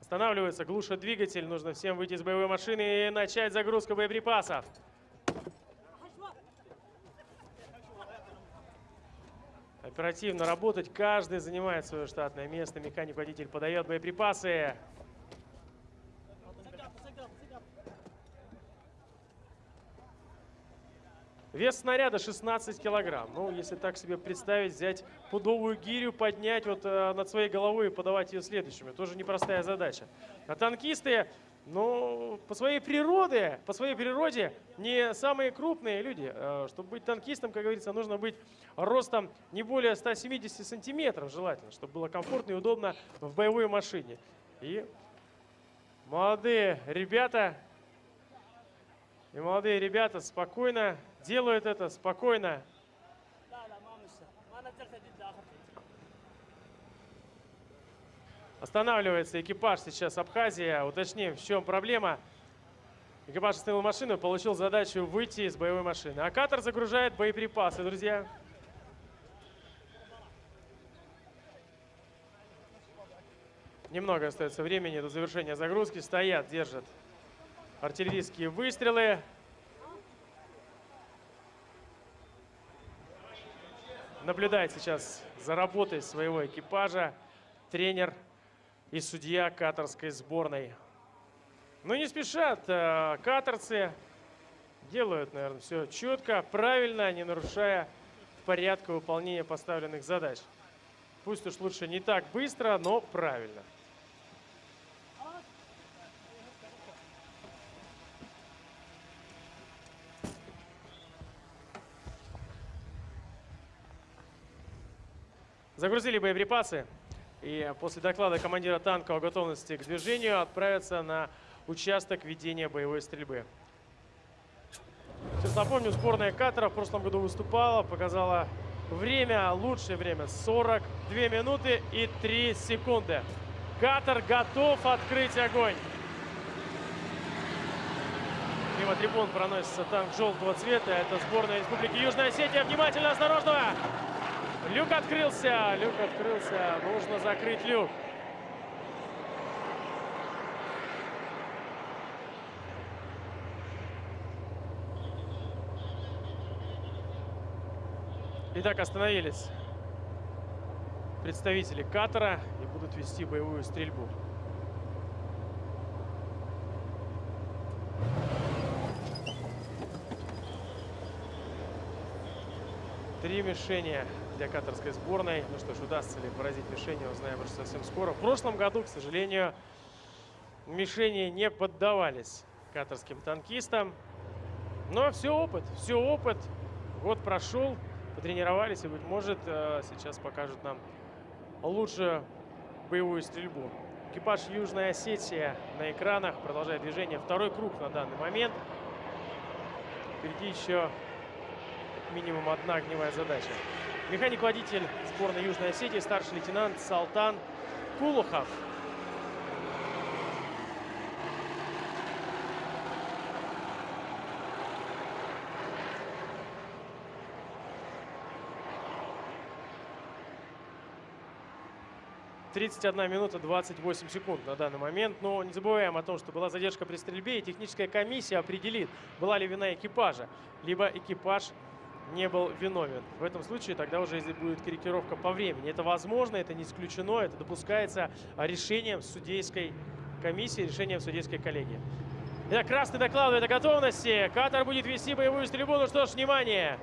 Останавливается, глушат двигатель. Нужно всем выйти из боевой машины и начать загрузку боеприпасов. Оперативно работать. Каждый занимает свое штатное место. Механик-водитель подает боеприпасы. Вес снаряда 16 килограмм. Ну, если так себе представить, взять пудовую гирю, поднять вот э, над своей головой и подавать ее следующими. Тоже непростая задача. А танкисты, ну, по своей природе, по своей природе не самые крупные люди. Э, чтобы быть танкистом, как говорится, нужно быть ростом не более 170 сантиметров желательно, чтобы было комфортно и удобно в боевой машине. И молодые ребята, и молодые ребята спокойно делают это спокойно. Останавливается экипаж сейчас Абхазия. Уточним, в чем проблема. Экипаж остановил машину получил задачу выйти из боевой машины. А катер загружает боеприпасы, друзья. Немного остается времени до завершения загрузки. Стоят, держат артиллерийские выстрелы. наблюдает сейчас за работой своего экипажа тренер и судья катарской сборной. Но не спешат э, катарцы, делают, наверное, все четко, правильно, не нарушая порядка выполнения поставленных задач. Пусть уж лучше не так быстро, но правильно. Загрузили боеприпасы и после доклада командира танка о готовности к движению отправятся на участок ведения боевой стрельбы. Сейчас напомню, сборная Катара в прошлом году выступала, показала время, лучшее время 42 минуты и 3 секунды. Катар готов открыть огонь. Мимо трибун проносится танк желтого цвета. Это сборная Республики Южная Осетия. Внимательно, осторожно! Люк открылся, люк открылся. Нужно закрыть люк. Итак, остановились представители катера и будут вести боевую стрельбу. Три мишени для катарской сборной. Ну что ж, удастся ли поразить мишени, узнаем уже совсем скоро. В прошлом году, к сожалению, мишени не поддавались катарским танкистам. Но все опыт, все опыт. Год прошел, потренировались и, быть может, э, сейчас покажут нам лучшую боевую стрельбу. Экипаж Южная Осетия на экранах продолжает движение. Второй круг на данный момент. Впереди еще минимум одна огневая задача. Механик-водитель сборной Южной Осетии, старший лейтенант Салтан Кулухов. Тридцать одна минута 28 секунд на данный момент. Но не забываем о том, что была задержка при стрельбе, и техническая комиссия определит, была ли вина экипажа, либо экипаж не был виновен. В этом случае тогда уже будет корректировка по времени. Это возможно, это не исключено, это допускается решением судейской комиссии, решением судейской коллегии. Итак, красный докладывает о готовности. Катар будет вести боевую стрельбу. Ну что ж, внимание!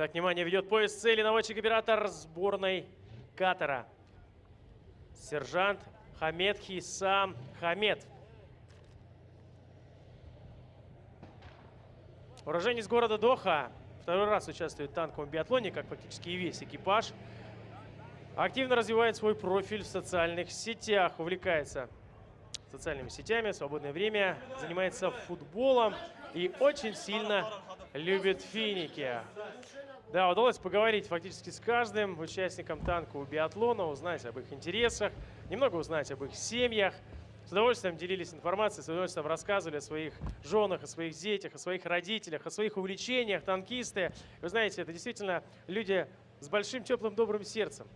Так, внимание, ведет поезд цели наводчик-оператор сборной Катара. Сержант Хамед Хисам Хамед. Уроженец города Доха. Второй раз участвует в танковом биатлоне, как фактически и весь экипаж. Активно развивает свой профиль в социальных сетях, увлекается социальными сетями, свободное время занимается футболом и очень сильно любит финики. Да, удалось поговорить фактически с каждым участником танкового биатлона, узнать об их интересах, немного узнать об их семьях. С удовольствием делились информацией, с удовольствием рассказывали о своих женах, о своих детях, о своих родителях, о своих увлечениях, танкисты. Вы знаете, это действительно люди с большим теплым добрым сердцем,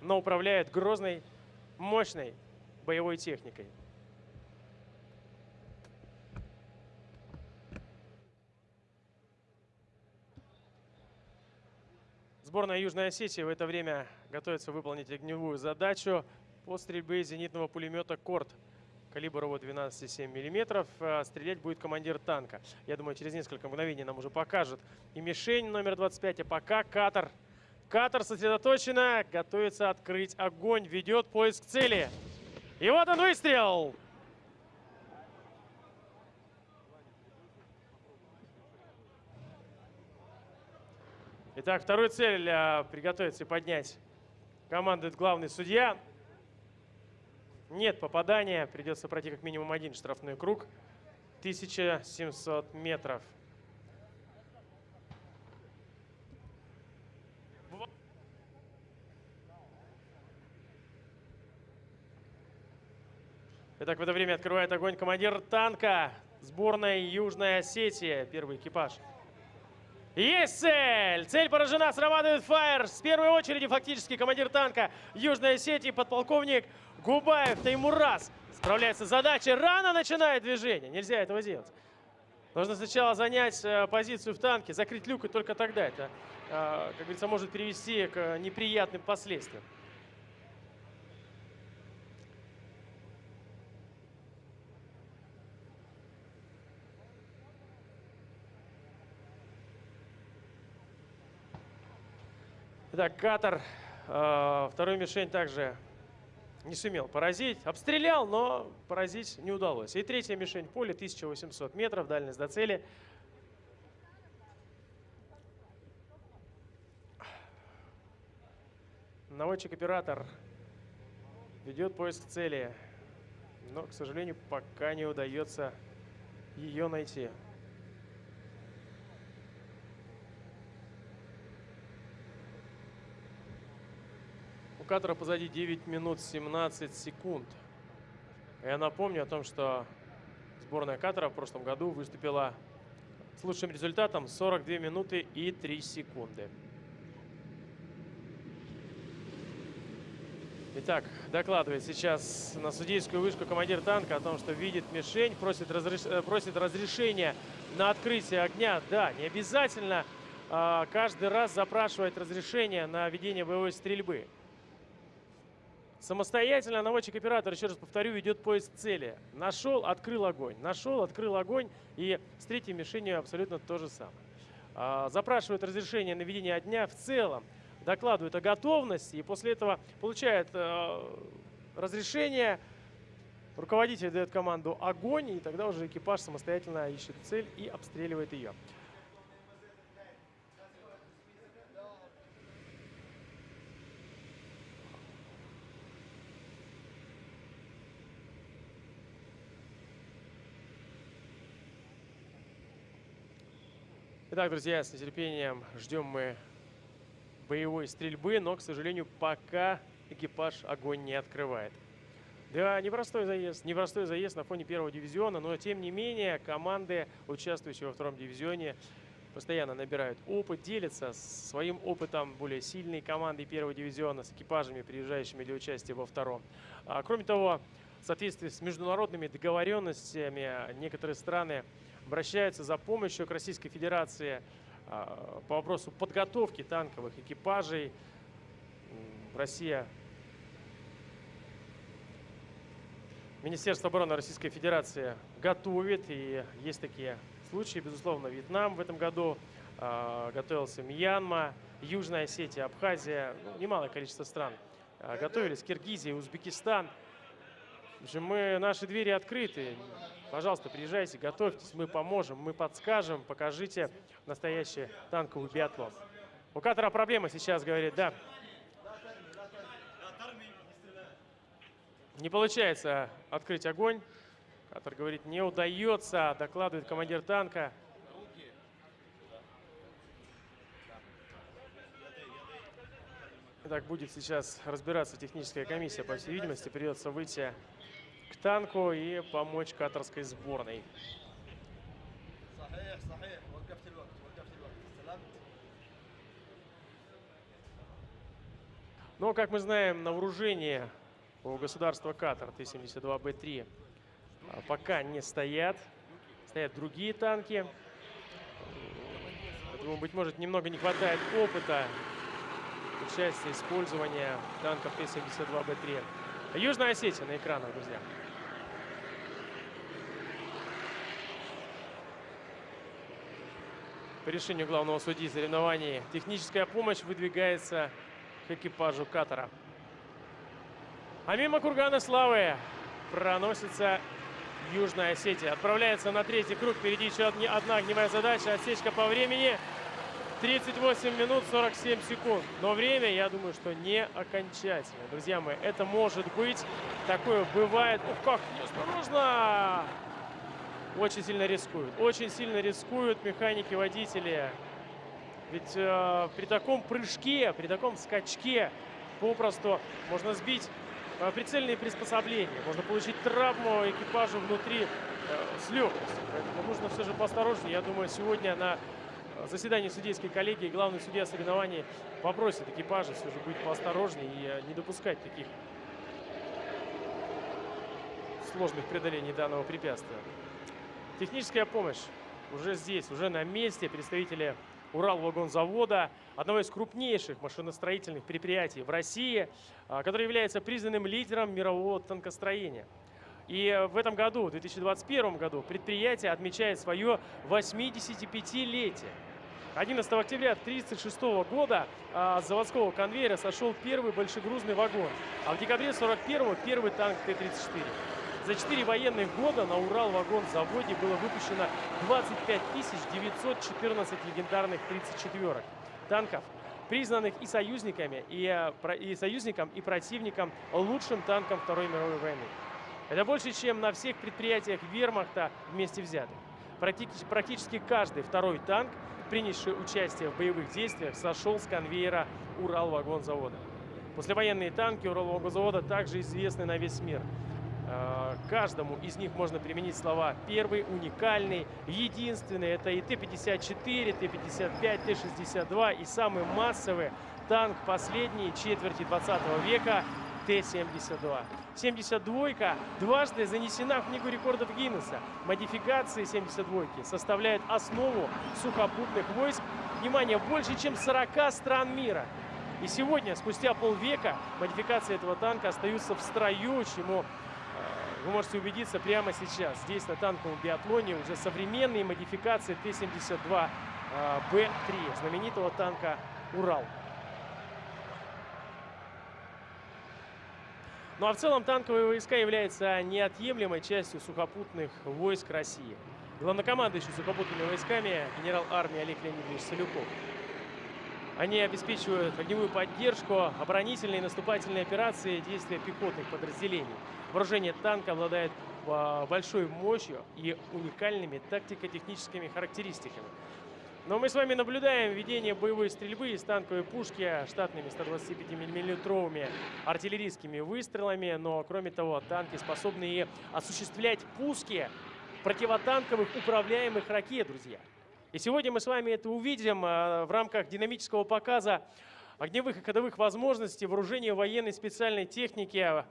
но управляют грозной, мощной боевой техникой. Сборная Южной Осетии в это время готовится выполнить огневую задачу по стрельбе зенитного пулемета «Корт» калибр его 12,7 мм. Стрелять будет командир танка. Я думаю, через несколько мгновений нам уже покажут и мишень номер 25, а пока катер. Катер сосредоточенно, готовится открыть огонь, ведет поиск цели. И вот он выстрел! Итак, вторую цель а, приготовиться и поднять командует главный судья. Нет попадания, придется пройти как минимум один штрафной круг. 1700 метров. Итак, в это время открывает огонь командир танка сборной Южной Осетии, первый экипаж. Есть цель! Цель поражена, срабатывает фаер. С первой очереди фактически командир танка Южной Осетии, подполковник Губаев Таймураз. Справляется с задачей. Рано начинает движение. Нельзя этого делать. Нужно сначала занять э, позицию в танке, закрыть люк, и только тогда это, э, как говорится, может привести к неприятным последствиям. Катар. Э, вторую мишень также не сумел поразить. Обстрелял, но поразить не удалось. И третья мишень поле 1800 метров, дальность до цели. Наводчик-оператор ведет поиск цели, но, к сожалению, пока не удается ее найти. Катара позади 9 минут 17 секунд. Я напомню о том, что сборная Катара в прошлом году выступила с лучшим результатом 42 минуты и 3 секунды. Итак, докладывает сейчас на судейскую вышку командир танка о том, что видит мишень, просит, разреш... Э, просит разрешения на открытие огня. Да, не обязательно а, каждый раз запрашивать разрешение на ведение боевой стрельбы. Самостоятельно наводчик-оператор, еще раз повторю, ведет поиск цели. Нашел, открыл огонь. Нашел, открыл огонь. И с третьей мишенью абсолютно то же самое. А, запрашивает разрешение на ведение огня в целом. Докладывает о готовности. И после этого получает э, разрешение. Руководитель дает команду «Огонь». И тогда уже экипаж самостоятельно ищет цель и обстреливает ее. Итак, друзья, с нетерпением ждем мы боевой стрельбы, но, к сожалению, пока экипаж огонь не открывает. Да, непростой заезд, непростой заезд на фоне первого дивизиона, но тем не менее команды, участвующие во втором дивизионе, постоянно набирают опыт, делятся своим опытом более сильной командой первого дивизиона с экипажами, приезжающими для участия во втором. А, кроме того, в соответствии с международными договоренностями некоторые страны обращаются за помощью к Российской Федерации а, по вопросу подготовки танковых экипажей. Россия, Министерство обороны Российской Федерации готовит, и есть такие случаи, безусловно, Вьетнам в этом году, а, готовился Мьянма, Южная Осетия, Абхазия, ну, немалое количество стран а, готовились, Киргизия, Узбекистан. В мы, наши двери открыты. Пожалуйста, приезжайте, готовьтесь, мы поможем, мы подскажем, покажите настоящий танковый биатлон. У Катара проблема сейчас, говорит, да. Не получается открыть огонь. Катар говорит, не удается, докладывает командир танка. Так будет сейчас разбираться техническая комиссия. По всей видимости, придется выйти к танку и помочь катарской сборной. Но, как мы знаем, на вооружении у государства Катар Т-72Б3 а, пока не стоят. Стоят другие танки. Поэтому, быть может, немного не хватает опыта участия, использования танков Т-72Б3. Южная Осетия на экранах, друзья. По решению главного судьи соревнований техническая помощь выдвигается к экипажу катера. А мимо кургана славы проносится Южная Осетия. Отправляется на третий круг. Впереди еще одна огневая задача. Отсечка по времени. 38 минут 47 секунд. Но время, я думаю, что не окончательное. Друзья мои, это может быть. Такое бывает. Ух, как неосторожно! Очень сильно рискуют. Очень сильно рискуют механики, водители. Ведь э, при таком прыжке, при таком скачке попросту можно сбить э, прицельные приспособления. Можно получить травму экипажу внутри э, с легкостью. Поэтому нужно все же поосторожнее. Я думаю, сегодня на заседании судейской коллегии главный судья соревнований попросит экипажа все же быть поосторожнее и э, не допускать таких сложных преодолений данного препятствия. Техническая помощь уже здесь, уже на месте. Представители Уралвагонзавода, одного из крупнейших машиностроительных предприятий в России, а, который является признанным лидером мирового танкостроения. И в этом году, в 2021 году, предприятие отмечает свое 85-летие. 11 октября 1936 года а, с заводского конвейера сошел первый большегрузный вагон, а в декабре 1941 первый танк Т-34. За четыре военных года на Урал-вагон-заводе было выпущено 25 914 легендарных 34-ок танков, признанных и союзниками, и, а, и союзником, и противником лучшим танком Второй мировой войны. Это больше, чем на всех предприятиях вермахта вместе взятых. Практически каждый второй танк принявший участие в боевых действиях, сошел с конвейера Уралвагонзавода. Послевоенные танки Уралвагонзавода также известны на весь мир. Э, каждому из них можно применить слова «первый», «уникальный», «единственный». Это и Т-54, Т-55, Т-62 и самый массовый танк последней четверти 20 века Т-72. 72-ка дважды занесена в Книгу рекордов Гиннесса. Модификации 72-ки составляют основу сухопутных войск, внимание, больше, чем 40 стран мира. И сегодня, спустя полвека, модификации этого танка остаются в строю, чему э, вы можете убедиться прямо сейчас. Здесь на танковом биатлоне уже современные модификации Т-72Б3, э, знаменитого танка «Урал». Ну а в целом танковые войска являются неотъемлемой частью сухопутных войск России. Главнокомандующий сухопутными войсками генерал армии Олег Леонидович Солюков. Они обеспечивают огневую поддержку, оборонительные и наступательные операции, действия пехотных подразделений. Вооружение танка обладает а, большой мощью и уникальными тактико-техническими характеристиками. Но мы с вами наблюдаем ведение боевой стрельбы из танковой пушки штатными 125-миллиметровыми артиллерийскими выстрелами. Но, кроме того, танки способны и осуществлять пуски противотанковых управляемых ракет, друзья. И сегодня мы с вами это увидим а, в рамках динамического показа огневых и ходовых возможностей вооружения военной специальной техники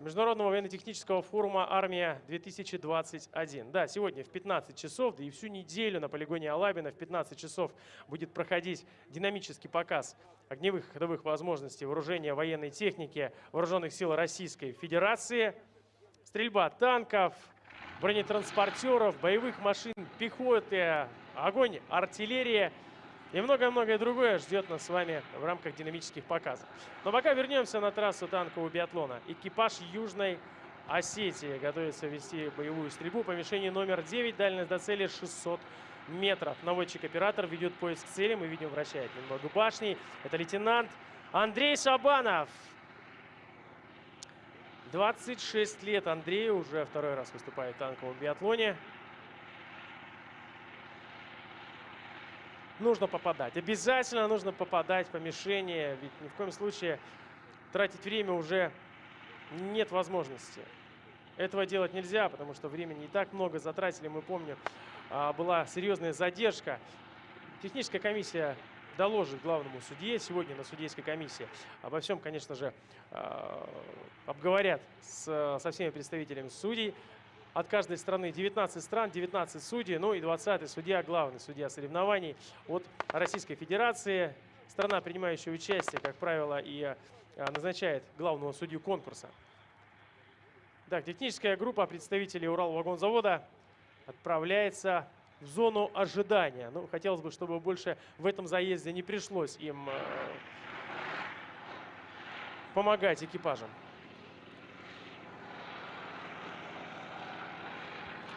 Международного военно-технического форума «Армия-2021». Да, сегодня в 15 часов, да и всю неделю на полигоне Алабина в 15 часов будет проходить динамический показ огневых и ходовых возможностей вооружения военной техники Вооруженных сил Российской Федерации, стрельба танков, бронетранспортеров, боевых машин, пехоты, огонь артиллерия – и многое-многое другое ждет нас с вами в рамках динамических показов. Но пока вернемся на трассу танкового биатлона. Экипаж Южной Осетии готовится вести боевую стрельбу по мишени номер 9. Дальность до цели 600 метров. Наводчик-оператор ведет поиск цели. Мы видим, вращает немного башни. Это лейтенант Андрей Шабанов. 26 лет Андрею. Уже второй раз выступает в танковом биатлоне. Нужно попадать. Обязательно нужно попадать по мишени. Ведь ни в коем случае тратить время уже нет возможности. Этого делать нельзя, потому что времени не так много затратили. Мы помним, а, была серьезная задержка. Техническая комиссия доложит главному судье сегодня на судейской комиссии. Обо всем, конечно же, а, обговорят со всеми представителями судей. От каждой страны 19 стран, 19 судей, ну и 20 судья, главный судья соревнований от Российской Федерации. Страна, принимающая участие, как правило, и а, назначает главного судью конкурса. Так, техническая группа представителей Уралвагонзавода отправляется в зону ожидания. Ну, хотелось бы, чтобы больше в этом заезде не пришлось им э, помогать экипажам.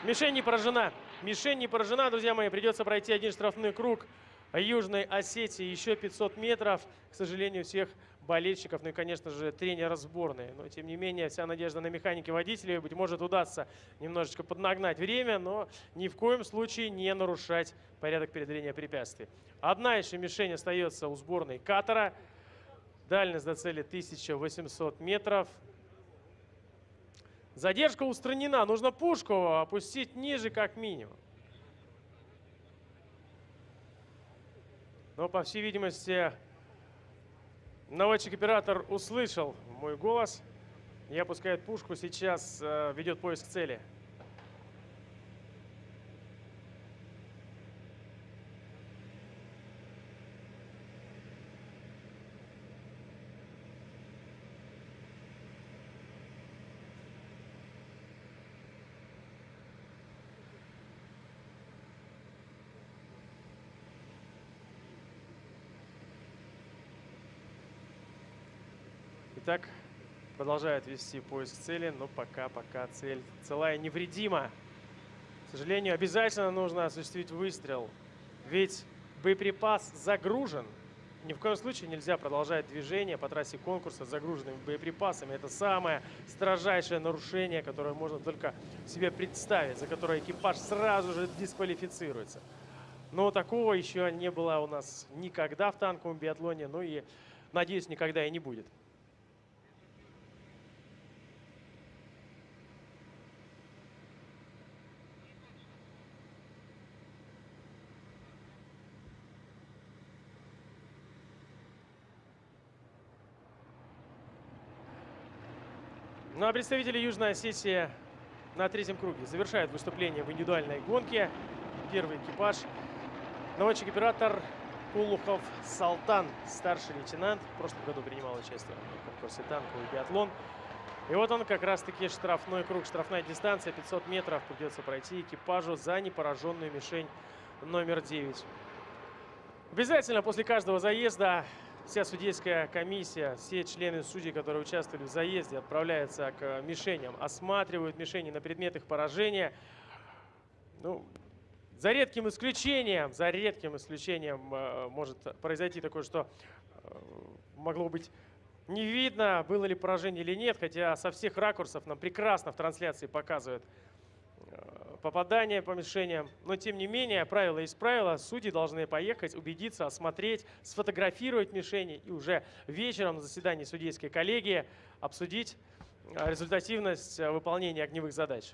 Мишень не поражена. Мишень не поражена, друзья мои. Придется пройти один штрафной круг Южной Осетии. Еще 500 метров. К сожалению, всех болельщиков, ну и, конечно же, тренера сборной. Но, тем не менее, вся надежда на механики водителей. Быть может, удастся немножечко поднагнать время, но ни в коем случае не нарушать порядок преодоления препятствий. Одна еще мишень остается у сборной Катара. Дальность до цели 1800 метров. Задержка устранена. Нужно пушку опустить ниже как минимум. Но, по всей видимости, Наводчик-оператор услышал мой голос и опускает пушку. Сейчас э, ведет поиск цели. Итак, продолжает вести поиск цели, но пока, пока цель целая невредима. К сожалению, обязательно нужно осуществить выстрел, ведь боеприпас загружен. Ни в коем случае нельзя продолжать движение по трассе конкурса с загруженными боеприпасами. Это самое строжайшее нарушение, которое можно только себе представить, за которое экипаж сразу же дисквалифицируется. Но такого еще не было у нас никогда в танковом биатлоне, ну и, надеюсь, никогда и не будет. Ну а представители Южной Осетии на третьем круге завершают выступление в индивидуальной гонке. Первый экипаж. Наводчик-оператор Кулухов Салтан, старший лейтенант. В прошлом году принимал участие в конкурсе танковый биатлон. И вот он как раз-таки штрафной круг, штрафная дистанция, 500 метров придется пройти экипажу за непораженную мишень номер 9. Обязательно после каждого заезда вся судейская комиссия, все члены судей, которые участвовали в заезде, отправляются к мишеням, осматривают мишени на предмет их поражения. Ну, за редким исключением, за редким исключением э, может произойти такое, что э, могло быть не видно, было ли поражение или нет, хотя со всех ракурсов нам прекрасно в трансляции показывают попадания по мишеням. Но тем не менее, правило есть правило. Судьи должны поехать, убедиться, осмотреть, сфотографировать мишени и уже вечером на заседании судейской коллегии обсудить э, результативность э, выполнения огневых задач.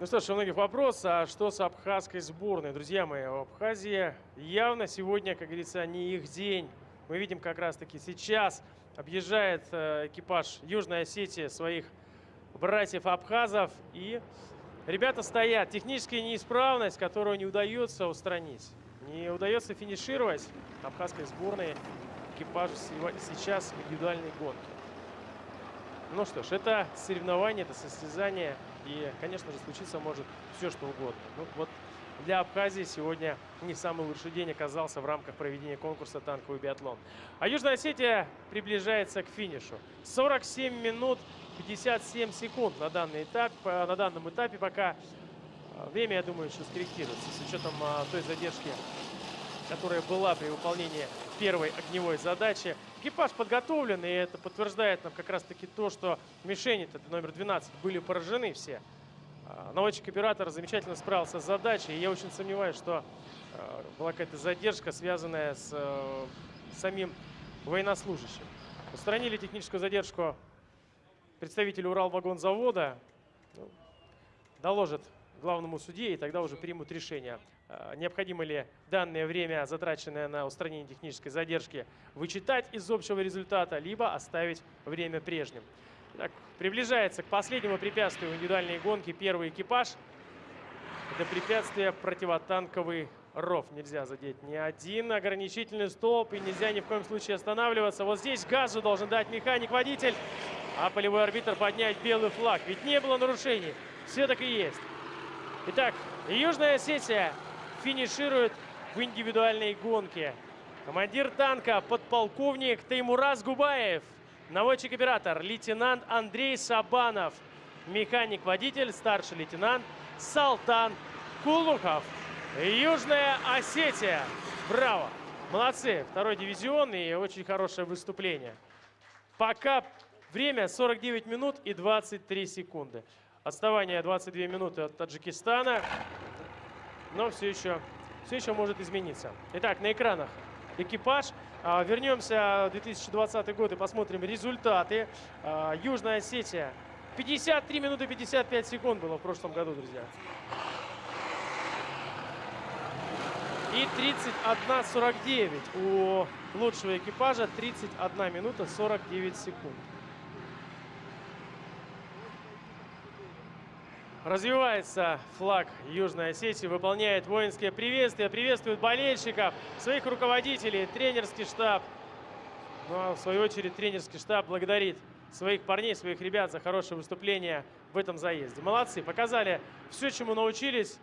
Ну что ж, у многих вопрос, а что с абхазской сборной? Друзья мои, в Абхазии явно сегодня, как говорится, не их день. Мы видим как раз-таки сейчас объезжает э, экипаж Южной Осетии своих братьев Абхазов. И ребята стоят. Техническая неисправность, которую не удается устранить. Не удается финишировать абхазской сборной экипажу сейчас в индивидуальной гонке. Ну что ж, это соревнование, это состязание. И, конечно же, случиться может все, что угодно. Ну, вот для Абхазии сегодня не самый лучший день оказался в рамках проведения конкурса «Танковый биатлон». А Южная Осетия приближается к финишу. 47 минут 57 секунд на, данный этап, э, на данном этапе пока. Э, время, я думаю, еще скорректируется с учетом а, той задержки, которая была при выполнении первой огневой задачи. Экипаж подготовлен, и это подтверждает нам как раз-таки то, что мишени, это номер 12, были поражены все. А, наводчик-оператор замечательно справился с задачей. И я очень сомневаюсь, что а, была какая-то задержка, связанная с э, самим военнослужащим. Устранили техническую задержку представители Уралвагонзавода. Ну, доложат главному судье, и тогда уже примут решение, необходимо ли данное время, затраченное на устранение технической задержки, вычитать из общего результата, либо оставить время прежним. Так, приближается к последнему препятствию индивидуальной гонки первый экипаж. Это препятствие противотанковый ров. Нельзя задеть ни один ограничительный столб и нельзя ни в коем случае останавливаться. Вот здесь газу должен дать механик-водитель, а полевой арбитр поднять белый флаг. Ведь не было нарушений. Все так и есть. Итак, Южная Осетия финиширует в индивидуальной гонке. Командир танка подполковник Таймураз Губаев – Наводчик-оператор лейтенант Андрей Сабанов. Механик-водитель старший лейтенант Салтан Кулухов. Южная Осетия. Браво! Молодцы. Второй дивизион и очень хорошее выступление. Пока время 49 минут и 23 секунды. Отставание 22 минуты от Таджикистана. Но все еще, все еще может измениться. Итак, на экранах экипаж. А, вернемся в 2020 год и посмотрим результаты. А, Южная Осетия. 53 минуты 55 секунд было в прошлом году, друзья. И 31.49 у лучшего экипажа. 31 минута 49 секунд. Развивается флаг Южной Осетии, выполняет воинские приветствия, приветствует болельщиков, своих руководителей, тренерский штаб. Ну а в свою очередь тренерский штаб благодарит своих парней, своих ребят за хорошее выступление в этом заезде. Молодцы, показали все, чему научились,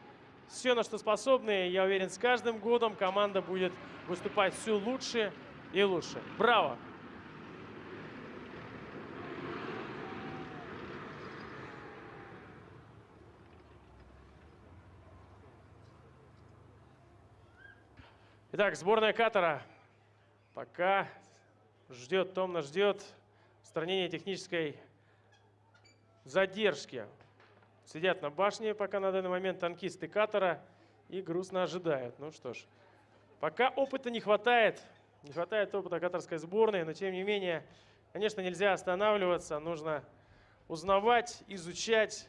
все, на что способны. Я уверен, с каждым годом команда будет выступать все лучше и лучше. Браво! Итак, сборная Катара пока ждет, томно ждет устранения технической задержки. Сидят на башне пока на данный момент танкисты Катара и грустно ожидают. Ну что ж, пока опыта не хватает, не хватает опыта катарской сборной, но тем не менее, конечно, нельзя останавливаться, нужно узнавать, изучать,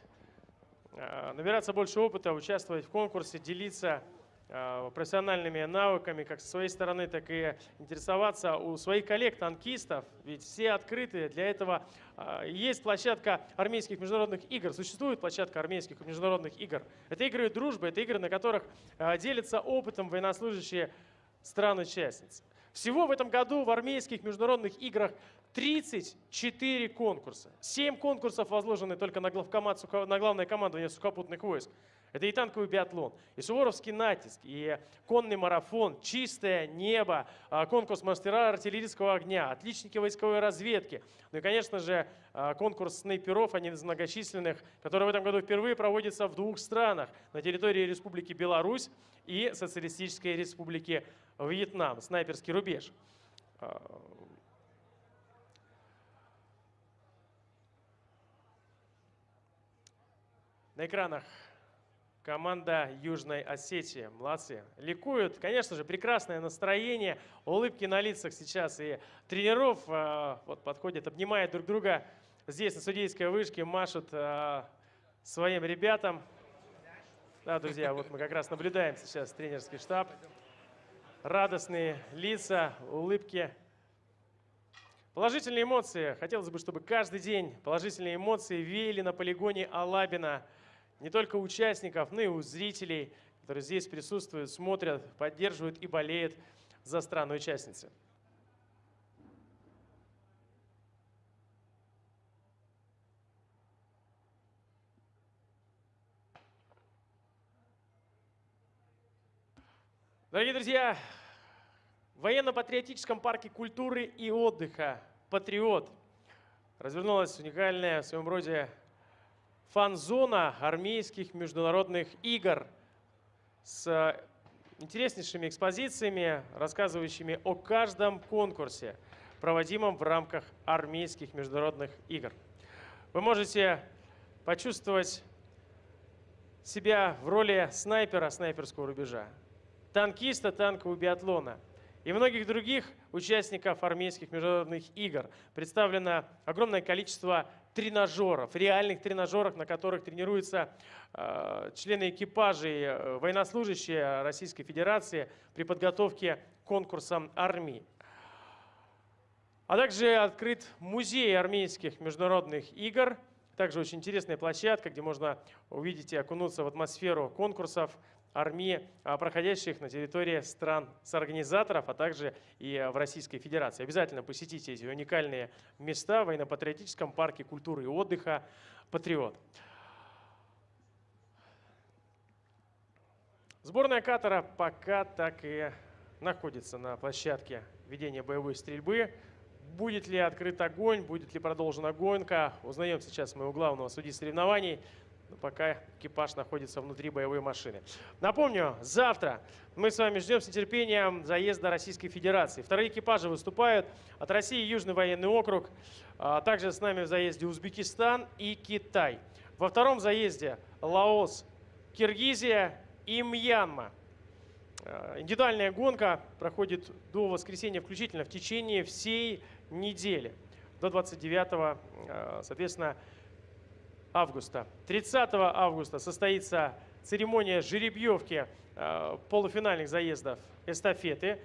а, набираться больше опыта, участвовать в конкурсе, делиться профессиональными навыками как со своей стороны, так и интересоваться у своих коллег-танкистов, ведь все открыты. Для этого э, есть площадка армейских международных игр, существует площадка армейских международных игр. Это игры дружбы, это игры, на которых э, делятся опытом военнослужащие стран-участниц. Всего в этом году в армейских международных играх 34 конкурса. 7 конкурсов возложены только на, главкомат, на главное командование сухопутных войск. Это и танковый биатлон, и суворовский натиск, и конный марафон, чистое небо, а, конкурс мастера артиллерийского огня, отличники войсковой разведки. Ну и, конечно же, а, конкурс снайперов, один из многочисленных, который в этом году впервые проводится в двух странах. На территории Республики Беларусь и Социалистической Республики Вьетнам. Снайперский рубеж. А, на экранах команда Южной Осетии. Молодцы. Ликуют. Конечно же, прекрасное настроение, улыбки на лицах сейчас. И тренеров э, вот подходят, обнимают друг друга здесь, на судейской вышке, машут э, своим ребятам. Да, друзья, вот мы как раз наблюдаем сейчас тренерский штаб. Радостные лица, улыбки. Положительные эмоции. Хотелось бы, чтобы каждый день положительные эмоции веяли на полигоне Алабина. Не только участников, но и у зрителей, которые здесь присутствуют, смотрят, поддерживают и болеют за страну-участницы. Дорогие друзья, в военно-патриотическом парке культуры и отдыха «Патриот» развернулась уникальная в своем роде фан-зона армейских международных игр с интереснейшими экспозициями, рассказывающими о каждом конкурсе, проводимом в рамках армейских международных игр. Вы можете почувствовать себя в роли снайпера снайперского рубежа, танкиста танкового биатлона и многих других участников армейских международных игр. Представлено огромное количество тренажеров, реальных тренажеров, на которых тренируются э, члены экипажей, э, военнослужащие Российской Федерации при подготовке к конкурсам армии. А также открыт музей армейских международных игр, также очень интересная площадка, где можно увидеть и окунуться в атмосферу конкурсов, армии, а, проходящих на территории стран-соорганизаторов, а также и в Российской Федерации. Обязательно посетите эти уникальные места в военно-патриотическом парке культуры и отдыха «Патриот». Сборная Катара пока так и находится на площадке ведения боевой стрельбы. Будет ли открыт огонь, будет ли продолжена гонка, узнаем сейчас моего главного судьи соревнований но пока экипаж находится внутри боевой машины. Напомню, завтра мы с вами ждем с нетерпением заезда Российской Федерации. Вторые экипажи выступают от России Южный военный округ, а также с нами в заезде Узбекистан и Китай. Во втором заезде Лаос, Киргизия и Мьянма. А, индивидуальная гонка проходит до воскресенья включительно в течение всей недели. До 29, а, соответственно, августа. 30 августа состоится церемония жеребьевки э, полуфинальных заездов эстафеты.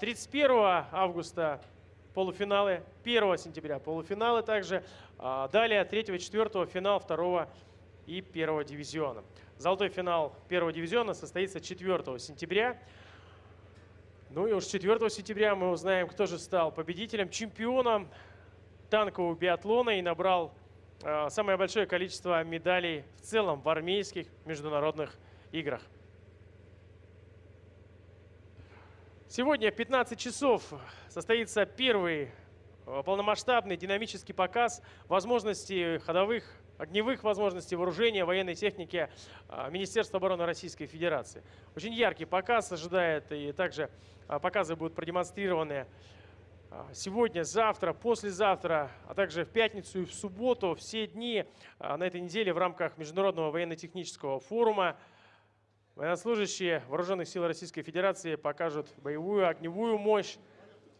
31 а августа полуфиналы, 1 сентября полуфиналы также. А далее 3-4 финал 2 и 1 дивизиона. Золотой финал 1 дивизиона состоится 4 сентября. Ну и уж 4 сентября мы узнаем, кто же стал победителем, чемпионом танкового биатлона и набрал самое большое количество медалей в целом в армейских международных играх. Сегодня в 15 часов состоится первый э, полномасштабный динамический показ возможностей ходовых, огневых возможностей вооружения, военной техники э, Министерства обороны Российской Федерации. Очень яркий показ ожидает, и также показы будут продемонстрированы сегодня, завтра, послезавтра, а также в пятницу и в субботу, все дни а, на этой неделе в рамках Международного военно-технического форума военнослужащие Вооруженных сил Российской Федерации покажут боевую огневую мощь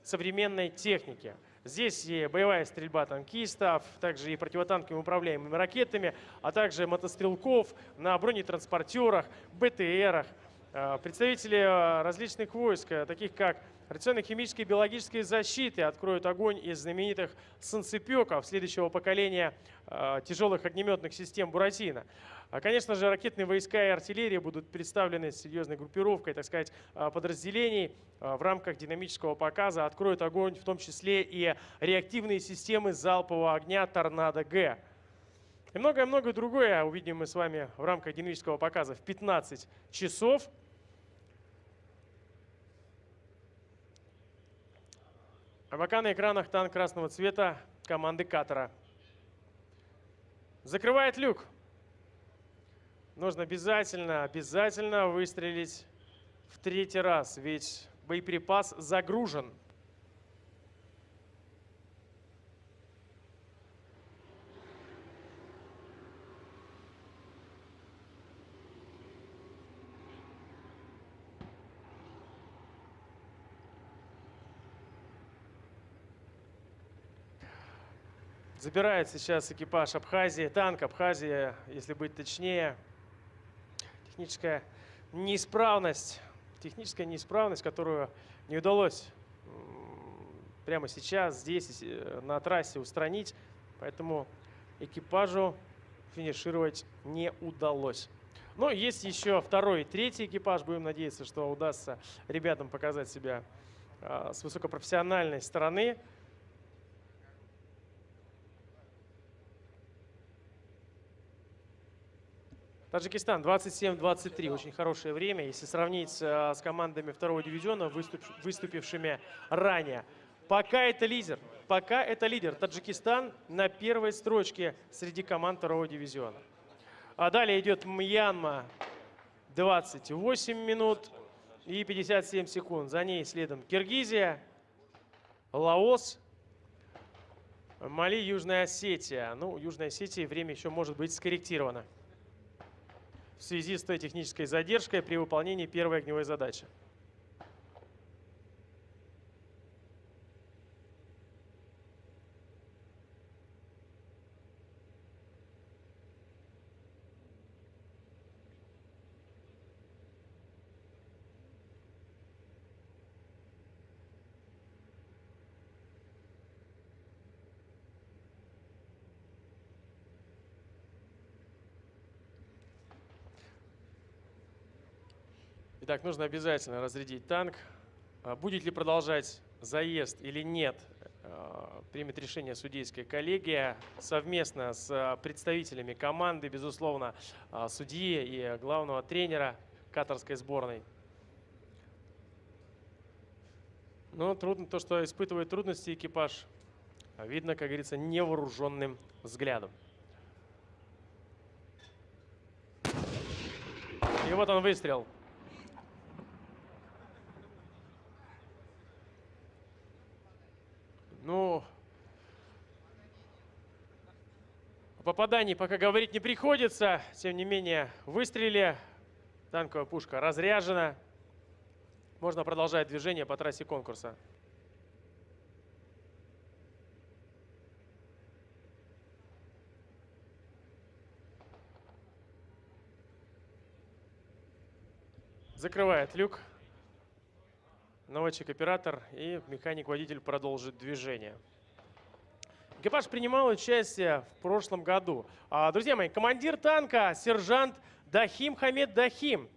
современной техники. Здесь и боевая стрельба танкистов, также и противотанковыми управляемыми ракетами, а также мотострелков на бронетранспортерах, БТРах. А, представители различных войск, таких как Радиационно-химической и биологической защиты откроют огонь из знаменитых санцепеков следующего поколения э, тяжелых огнеметных систем «Буратино». А, конечно же, ракетные войска и артиллерия будут представлены серьезной группировкой, так сказать, а, подразделений а, в рамках динамического показа. Откроют огонь в том числе и реактивные системы залпового огня «Торнадо-Г». И многое-многое другое увидим мы с вами в рамках динамического показа в 15 часов. А пока на экранах танк красного цвета команды Катара. Закрывает люк. Нужно обязательно, обязательно выстрелить в третий раз, ведь боеприпас загружен. Забирает сейчас экипаж Абхазии, танк Абхазия, если быть точнее. Техническая неисправность, техническая неисправность, которую не удалось прямо сейчас, здесь, э, на трассе устранить. Поэтому экипажу финишировать не удалось. Но есть еще второй и третий экипаж. Будем надеяться, что удастся ребятам показать себя а, с высокопрофессиональной стороны. Таджикистан 27-23. Очень хорошее время. Если сравнить а, с командами второго дивизиона, выступившими ранее. Пока это лидер. Пока это лидер. Таджикистан на первой строчке среди команд второго дивизиона. А далее идет Мьянма 28 минут и 57 секунд. За ней следом Киргизия, Лаос, Мали, Южная Осетия. Ну, Южная Осетия время еще может быть скорректировано в связи с той технической задержкой при выполнении первой огневой задачи. Итак, нужно обязательно разрядить танк. А будет ли продолжать заезд или нет, а, примет решение судейская коллегия совместно с а, представителями команды, безусловно, судьи и главного тренера катарской сборной. Но трудно то, что испытывает трудности экипаж, видно, как говорится, невооруженным взглядом. И вот он выстрел. Ну, о попадании пока говорить не приходится. Тем не менее, выстреле. Танковая пушка разряжена. Можно продолжать движение по трассе конкурса. Закрывает люк наводчик-оператор и механик-водитель продолжит движение. Экипаж принимал участие в прошлом году. А, друзья мои, командир танка, сержант Дахим Хамед Дахим.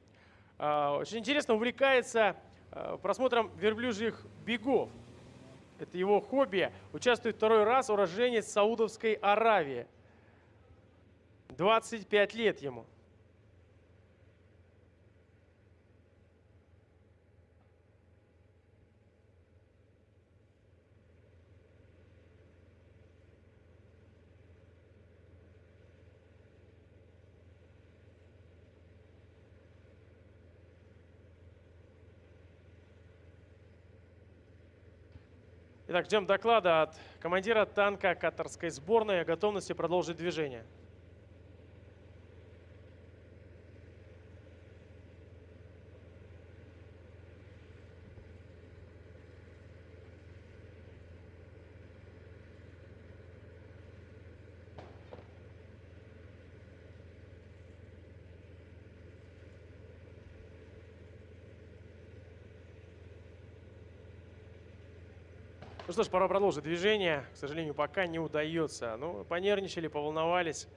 А, очень интересно увлекается а, просмотром верблюжьих бегов. Это его хобби. Участвует второй раз уроженец Саудовской Аравии. 25 лет ему. Итак, ждем доклада от командира танка катарской сборной о готовности продолжить движение. Что ж, пора продолжить движение. К сожалению, пока не удается. Ну, понервничали, поволновались.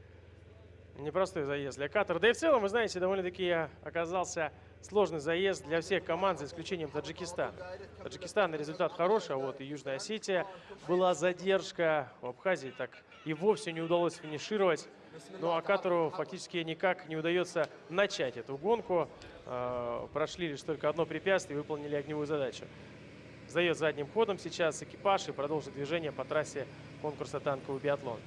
Непростой заезд для катера. Да и в целом, вы знаете, довольно-таки оказался сложный заезд для всех команд, за исключением Таджикистана. Таджикистан результат хороший, а вот и Южная Осетия была задержка. В Абхазии так и вовсе не удалось финишировать. Ну а Катару фактически никак не удается начать эту гонку. Э, прошли лишь только одно препятствие и выполнили огневую задачу сдает задним ходом сейчас экипаж и продолжит движение по трассе конкурса танковый биатлон.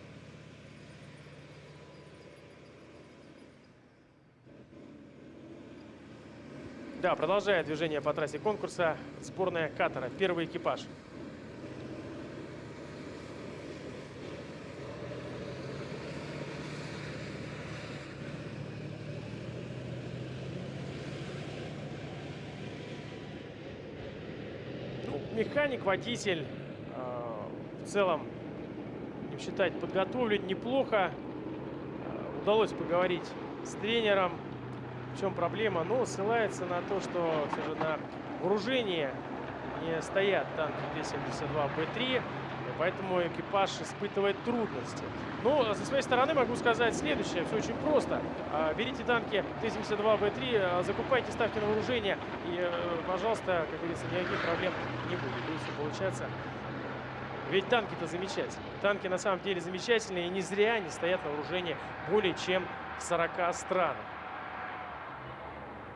Да, продолжает движение по трассе конкурса сборная Катара, первый экипаж. Механик, водитель. А, в целом, не считать, подготовлен неплохо. А, удалось поговорить с тренером. В чем проблема? Ну, ссылается на то, что все же на вооружение не стоят танки Т-72Б3, поэтому экипаж испытывает трудности. Но со своей стороны могу сказать следующее. Все очень просто. А, берите танки Т-72Б3, а, закупайте, ставьте на вооружение. И, э, пожалуйста, как говорится, никаких проблем не будет. Будет все получаться. Ведь танки-то замечательные. Танки на самом деле замечательные. И не зря они стоят на вооружении более чем в 40 странах.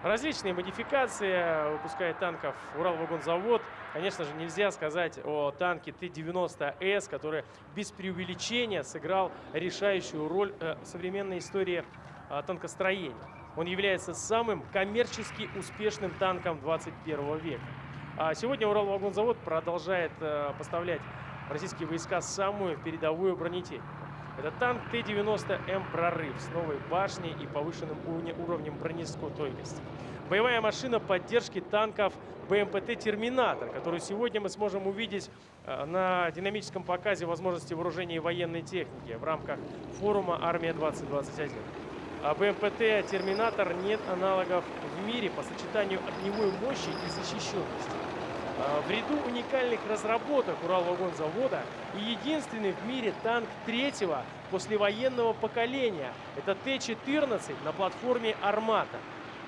Различные модификации выпускает танков Уралвагонзавод. Конечно же, нельзя сказать о танке Т-90С, который без преувеличения сыграл решающую роль э, в современной истории э, танкостроения. Он является самым коммерчески успешным танком 21 века. А сегодня Уралвагонзавод продолжает э, поставлять российские войска самую передовую бронетехнику. Это танк Т-90М «Прорыв» с новой башней и повышенным уровнем бронестойкости. Боевая машина поддержки танков БМПТ «Терминатор», которую сегодня мы сможем увидеть э, на динамическом показе возможностей вооружения и военной техники в рамках форума «Армия-2021». А БМПТ «Терминатор» нет аналогов в мире по сочетанию огневой мощи и защищенности. А, в ряду уникальных разработок Уралвагонзавода и единственный в мире танк третьего послевоенного поколения. Это Т-14 на платформе «Армата».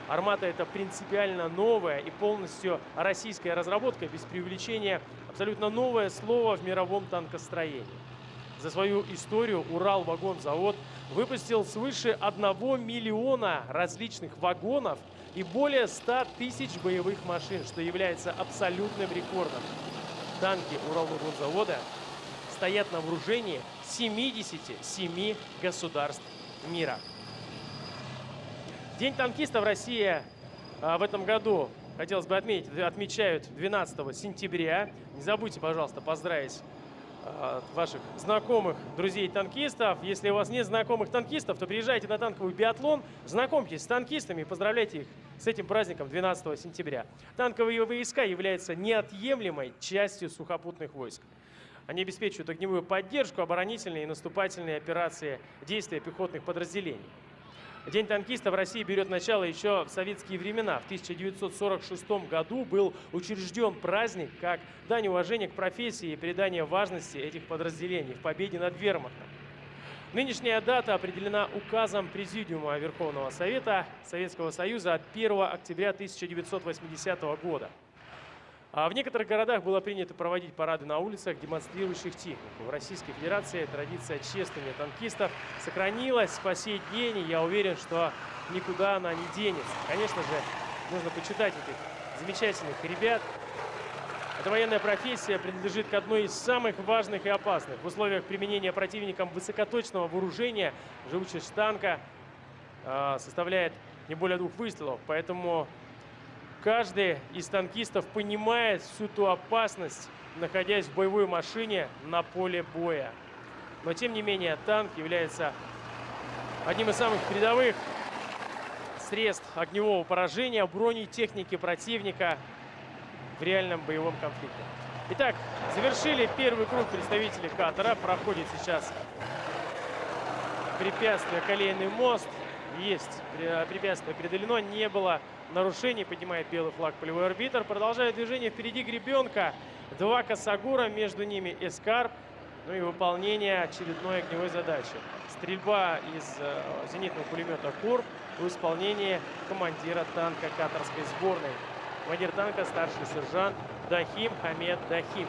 «Армата» — это принципиально новая и полностью российская разработка, без преувеличения, абсолютно новое слово в мировом танкостроении. За свою историю Уралвагонзавод выпустил свыше 1 миллиона различных вагонов и более 100 тысяч боевых машин, что является абсолютным рекордом. Танки Уралвагонзавода стоят на вооружении 77 государств мира. День танкиста в России а, в этом году, хотелось бы отметить, отмечают 12 сентября. Не забудьте, пожалуйста, поздравить ваших знакомых, друзей танкистов. Если у вас нет знакомых танкистов, то приезжайте на танковый биатлон, знакомьтесь с танкистами и поздравляйте их с этим праздником 12 сентября. Танковые войска являются неотъемлемой частью сухопутных войск. Они обеспечивают огневую поддержку, оборонительные и наступательные операции действия пехотных подразделений. День танкиста в России берет начало еще в советские времена. В 1946 году был учрежден праздник как дань уважения к профессии и передание важности этих подразделений в победе над вермахтом. Нынешняя дата определена указом Президиума Верховного Совета Советского Союза от 1 октября 1980 года. А в некоторых городах было принято проводить парады на улицах, демонстрирующих технику. В Российской Федерации традиция чествования танкистов сохранилась по сей день, и я уверен, что никуда она не денется. Конечно же, нужно почитать этих замечательных ребят. Эта военная профессия принадлежит к одной из самых важных и опасных. В условиях применения противником высокоточного вооружения живучесть танка э, составляет не более двух выстрелов, поэтому Каждый из танкистов понимает всю ту опасность, находясь в боевой машине на поле боя. Но тем не менее танк является одним из самых передовых средств огневого поражения бронетехники противника в реальном боевом конфликте. Итак, завершили первый круг представителей Катара. Проходит сейчас препятствие колейный мост. Есть препятствие преодолено, не было нарушений. Поднимает белый флаг полевой арбитр. Продолжает движение впереди гребенка. Два косогура, между ними эскарп. Ну и выполнение очередной огневой задачи. Стрельба из э, зенитного пулемета «Кур» в исполнении командира танка катарской сборной. Командир танка старший сержант Дахим Хамед Дахим.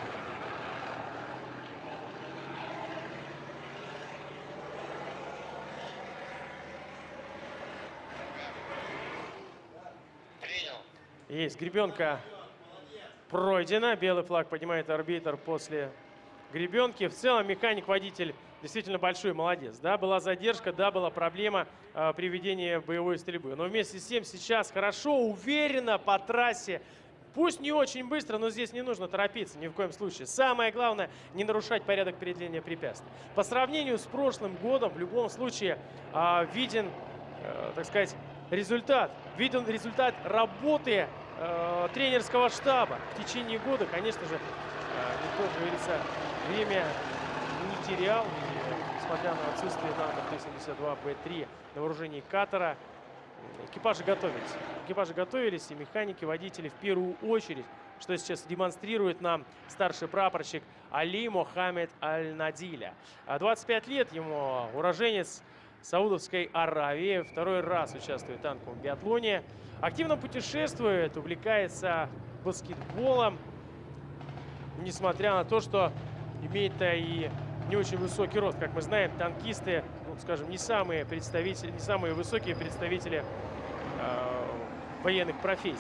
Есть гребенка пройдена. Белый флаг поднимает арбитр после гребенки. В целом механик-водитель действительно большой молодец. Да, была задержка, да, была проблема э, при ведении боевой стрельбы. Но вместе с тем сейчас хорошо, уверенно по трассе. Пусть не очень быстро, но здесь не нужно торопиться ни в коем случае. Самое главное, не нарушать порядок преодоления препятствий. По сравнению с прошлым годом, в любом случае, э, виден, э, так сказать, результат. Виден результат работы э, тренерского штаба. В течение года, конечно же, э, никто, как говорится, время не терял. И, несмотря на отсутствие танков Т-72Б3 на вооружении Катара, экипажи готовились. Экипажи готовились, и механики, водители в первую очередь что сейчас демонстрирует нам старший прапорщик Али Мохаммед Аль-Надиля. 25 лет ему, уроженец Саудовской Аравии, второй раз участвует в танковом биатлоне. Активно путешествует, увлекается баскетболом, несмотря на то, что имеет-то и не очень высокий рост. Как мы знаем, танкисты, ну, скажем, не самые представители, не самые высокие представители э, военных профессий.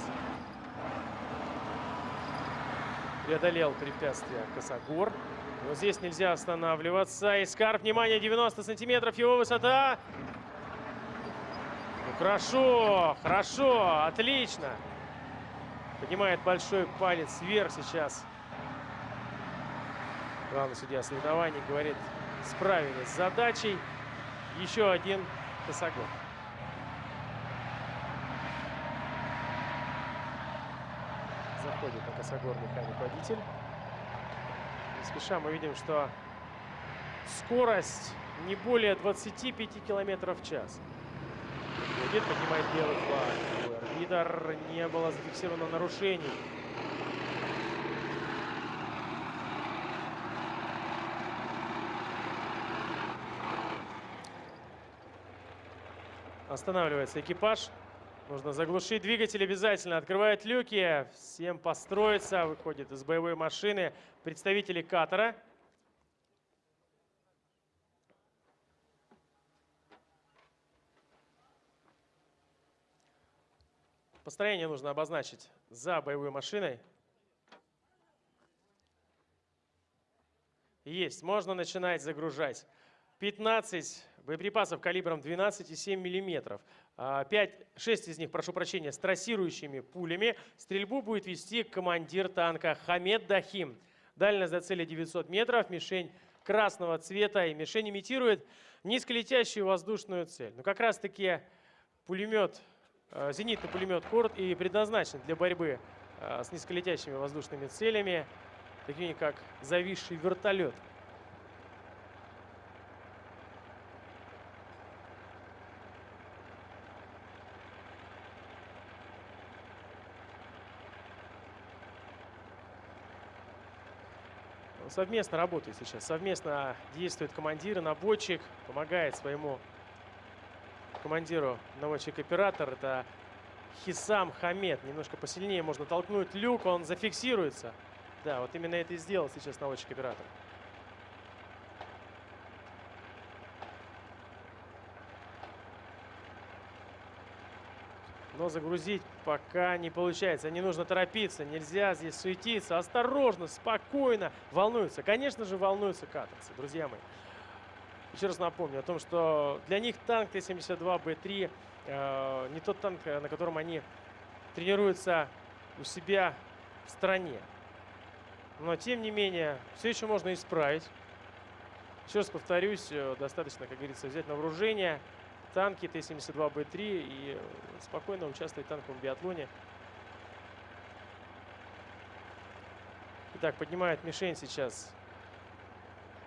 Преодолел препятствие Косогор. Но здесь нельзя останавливаться. Искар, внимание, 90 сантиметров его высота. Ну, хорошо, хорошо, отлично. Поднимает большой палец вверх сейчас. Главный судья соревнований говорит, справились с задачей. Еще один косогор. Заходит на косогор механик-водитель. Не спеша мы видим, что скорость не более 25 километров в час. Будет, поднимает белый флаг. Арбитр не было зафиксировано нарушений. Останавливается экипаж. Нужно заглушить двигатель обязательно. Открывает люки. Всем построиться. Выходит из боевой машины представители катера. Построение нужно обозначить за боевой машиной. Есть. Можно начинать загружать. 15 боеприпасов калибром 12,7 мм. 5, 6 из них, прошу прощения, с трассирующими пулями. Стрельбу будет вести командир танка Хамед Дахим. Дальность до цели 900 метров, мишень красного цвета. И мишень имитирует низколетящую воздушную цель. Но как раз таки пулемет, э, зенитный пулемет Корт и предназначен для борьбы э, с низколетящими воздушными целями, такими как зависший вертолет. Совместно работает сейчас. Совместно действует командир и наводчик. Помогает своему командиру наводчик-оператор. Это Хисам Хамед. Немножко посильнее можно толкнуть люк, он зафиксируется. Да, вот именно это и сделал сейчас наводчик-оператор. Но загрузить пока не получается. Не нужно торопиться, нельзя здесь суетиться. Осторожно, спокойно. Волнуются. Конечно же, волнуются катарцы, друзья мои. Еще раз напомню о том, что для них танк Т-72Б3 э, не тот танк, на котором они тренируются у себя в стране. Но, тем не менее, все еще можно исправить. Еще раз повторюсь, э, достаточно, как говорится, взять на вооружение – танки Т-72Б3 и спокойно участвовать в танковом биатлоне. Итак, поднимает мишень сейчас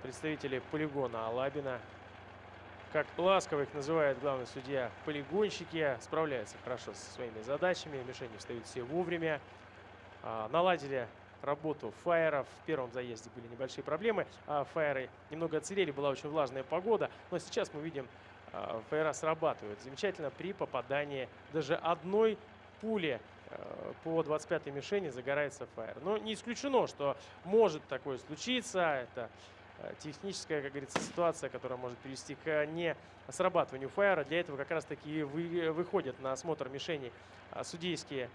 представители полигона Алабина. Как ласково их называет главный судья, полигонщики справляются хорошо со своими задачами. Мишени встают все вовремя. А, наладили работу фаеров. В первом заезде были небольшие проблемы. А фаеры немного отсырели, была очень влажная погода. Но сейчас мы видим фейра срабатывают замечательно при попадании даже одной пули э, по 25-й мишени загорается фаер. Но не исключено, что может такое случиться. Это э, техническая, как говорится, ситуация, которая может привести к не срабатыванию фаера. Для этого как раз-таки вы, выходят на осмотр мишени судейские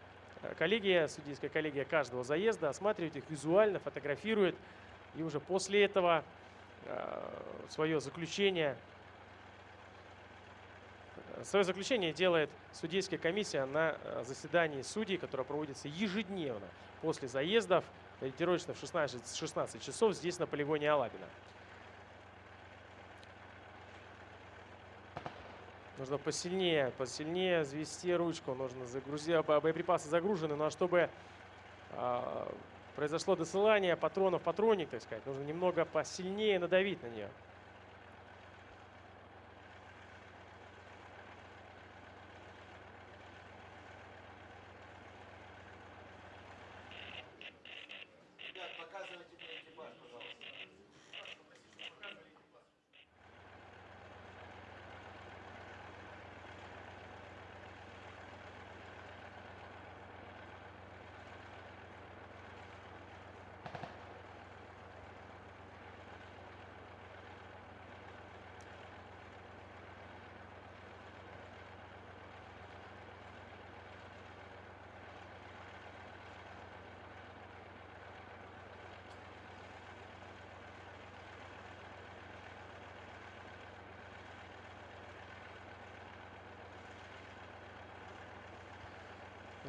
коллегия, судейская коллегия каждого заезда, осматривает их визуально, фотографирует. И уже после этого свое заключение Свое заключение делает судейская комиссия на э, заседании судей, которое проводится ежедневно после заездов, ориентировочно в 16, 16 часов здесь на полигоне Алабина. Нужно посильнее, посильнее завести ручку, нужно загрузить, боеприпасы загружены, но чтобы э, произошло досылание патронов патроник, так сказать, нужно немного посильнее надавить на нее.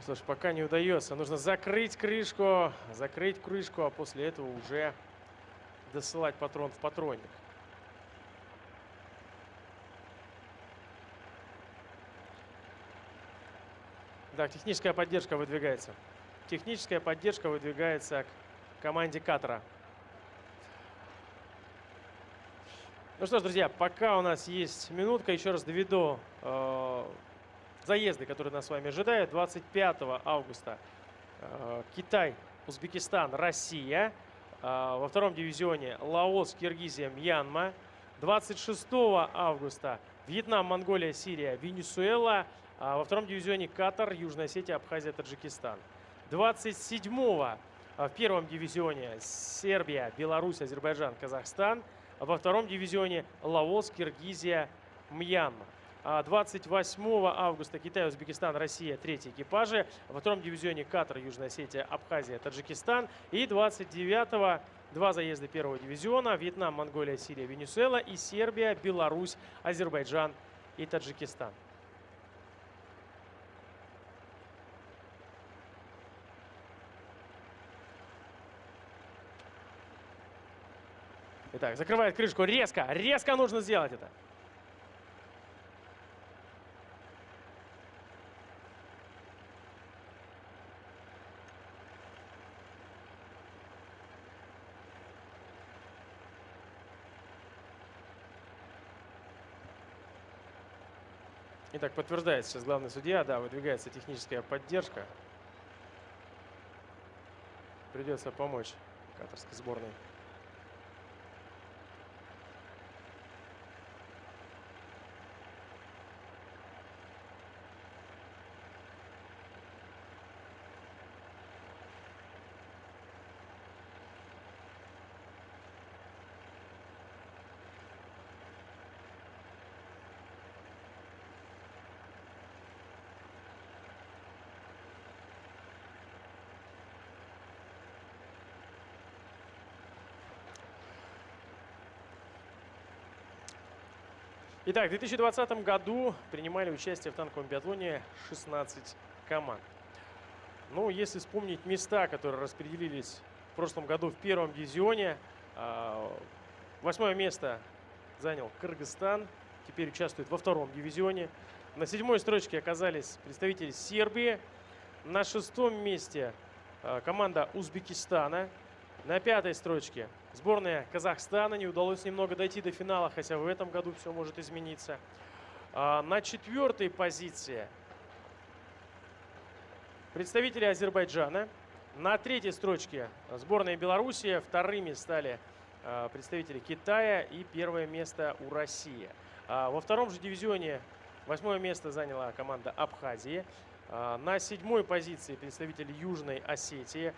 Слушай, пока не удается. Нужно закрыть крышку, закрыть крышку, а после этого уже досылать патрон в патронник. Так, техническая поддержка выдвигается. Техническая поддержка выдвигается к команде Катра. Ну что ж, друзья, пока у нас есть минутка, еще раз доведу э, заезды, которые нас с вами ожидают. 25 августа э, Китай, Узбекистан, Россия. Э, во втором дивизионе Лаос, Киргизия, Мьянма. 26 августа Вьетнам, Монголия, Сирия, Венесуэла. А во втором дивизионе Катар, Южная Осетия, Абхазия, Таджикистан. 27-го в первом дивизионе Сербия, Беларусь, Азербайджан, Казахстан. Во втором дивизионе Лаос, Киргизия, Мьянма. 28 августа Китай, Узбекистан, Россия, третий экипажи. Во втором дивизионе Катар, Южная Осетия, Абхазия, Таджикистан. И 29 два заезда первого дивизиона. Вьетнам, Монголия, Сирия, Венесуэла. И Сербия, Беларусь, Азербайджан и Таджикистан. Итак, закрывает крышку резко. Резко нужно сделать это. Итак, подтверждает сейчас главный судья, да, выдвигается техническая поддержка. Придется помочь катарской сборной. Итак, в 2020 году принимали участие в танковом биатлоне 16 команд. Ну, если вспомнить места, которые распределились в прошлом году в первом дивизионе, а, восьмое место занял Кыргызстан, теперь участвует во втором дивизионе. На седьмой строчке оказались представители Сербии. На шестом месте а, команда Узбекистана. На пятой строчке сборная Казахстана. Не удалось немного дойти до финала, хотя в этом году все может измениться. А, на четвертой позиции представители Азербайджана. На третьей строчке сборная Белоруссия. Вторыми стали а, представители Китая и первое место у России. А, во втором же дивизионе восьмое место заняла команда Абхазии. На седьмой позиции представители Южной Осетии.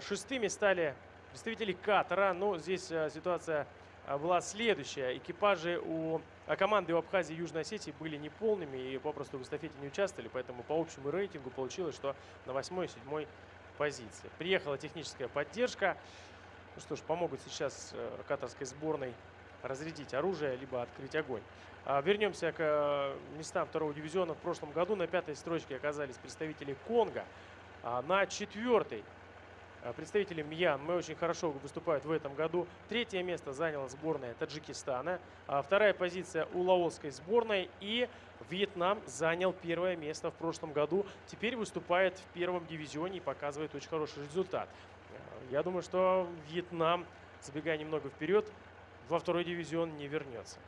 Шестыми стали представителей Катара. Но здесь э, ситуация э, была следующая. Экипажи у а команды у Абхазии и Южной Осетии были неполными и попросту в эстафете не участвовали. Поэтому по общему рейтингу получилось, что на 8 и 7 позиции. Приехала техническая поддержка. Ну что ж, помогут сейчас э, катарской сборной разрядить оружие, либо открыть огонь. А вернемся к местам второго дивизиона. В прошлом году на пятой строчке оказались представители Конго. А на четвертой Э, представители Мьянмы очень хорошо выступают в этом году. Третье место заняла сборная Таджикистана. А вторая позиция у лаосской сборной. И Вьетнам занял первое место в прошлом году. Теперь выступает в первом дивизионе и показывает очень хороший результат. Э, я думаю, что Вьетнам, забегая немного вперед, во второй дивизион не вернется.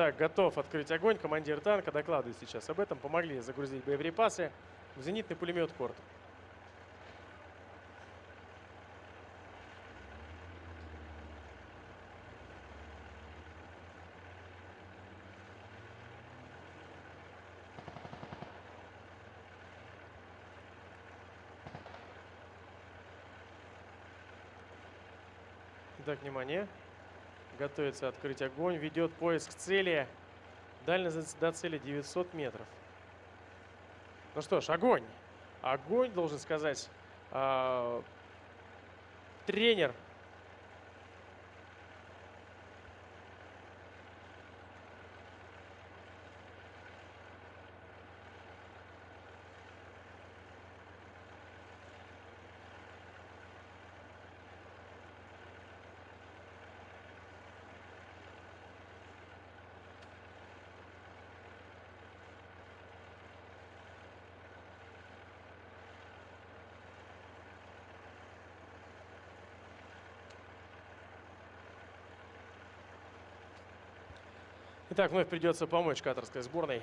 Так, готов открыть огонь. Командир танка докладывает сейчас об этом. Помогли загрузить боеприпасы в зенитный пулемет «Корт». Итак, внимание. Готовится открыть огонь, ведет поиск цели. Дальность до цели 900 метров. Ну что ж, огонь. Огонь, должен сказать, э, тренер Итак, вновь придется помочь катарской сборной.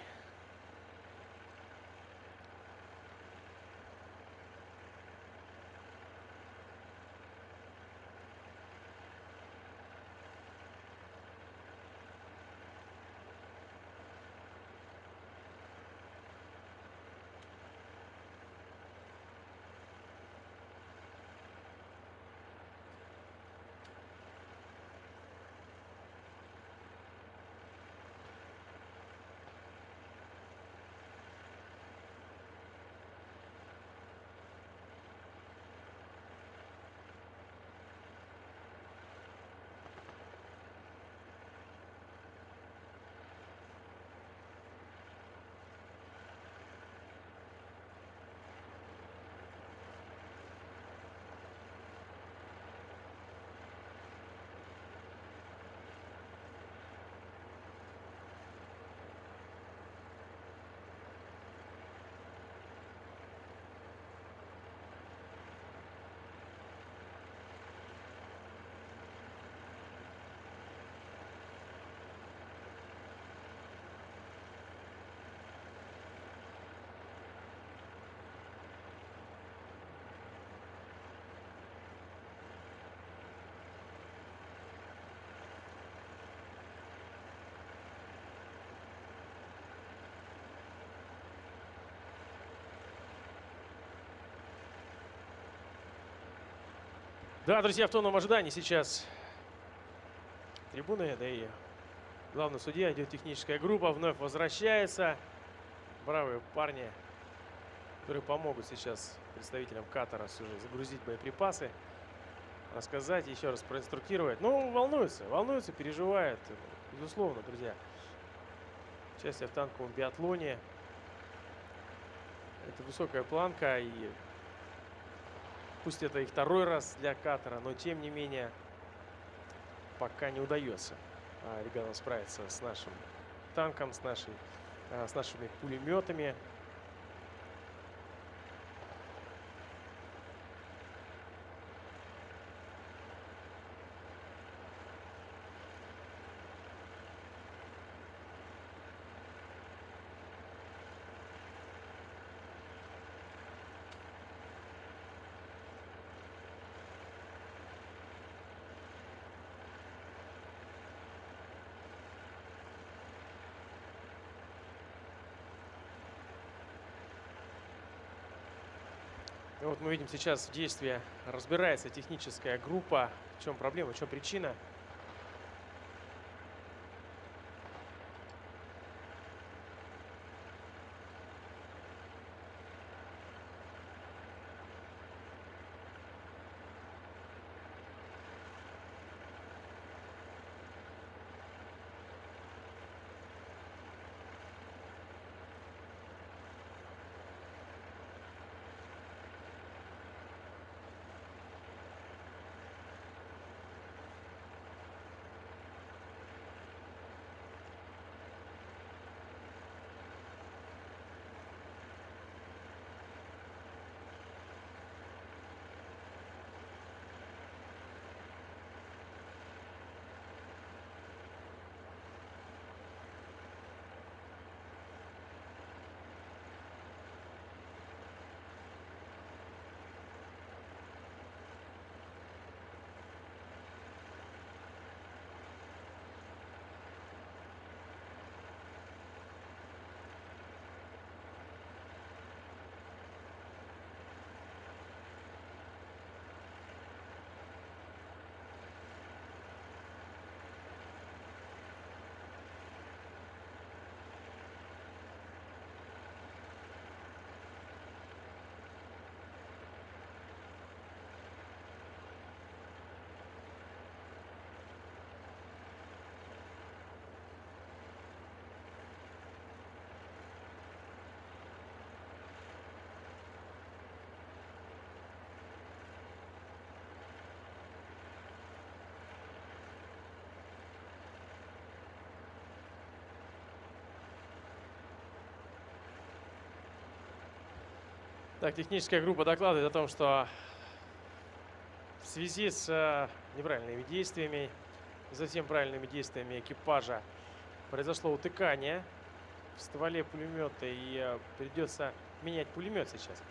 Да, друзья, в тонном ожидании сейчас трибуны, да и главный судья, идет техническая группа, вновь возвращается. Бравые парни, которые помогут сейчас представителям Катара загрузить боеприпасы, рассказать, еще раз проинструктировать. Ну, волнуются, волнуются, переживают, безусловно, друзья. Участие в танковом биатлоне. Это высокая планка и Пусть это и второй раз для Катара, но тем не менее пока не удается а, ребятам справиться с нашим танком, с, нашей, а, с нашими пулеметами. Вот мы видим сейчас в действии разбирается техническая группа. В чем проблема, в чем причина. Так, техническая группа докладывает о том, что в связи с э, неправильными действиями, затем правильными действиями экипажа произошло утыкание в стволе пулемета и э, придется менять пулемет сейчас.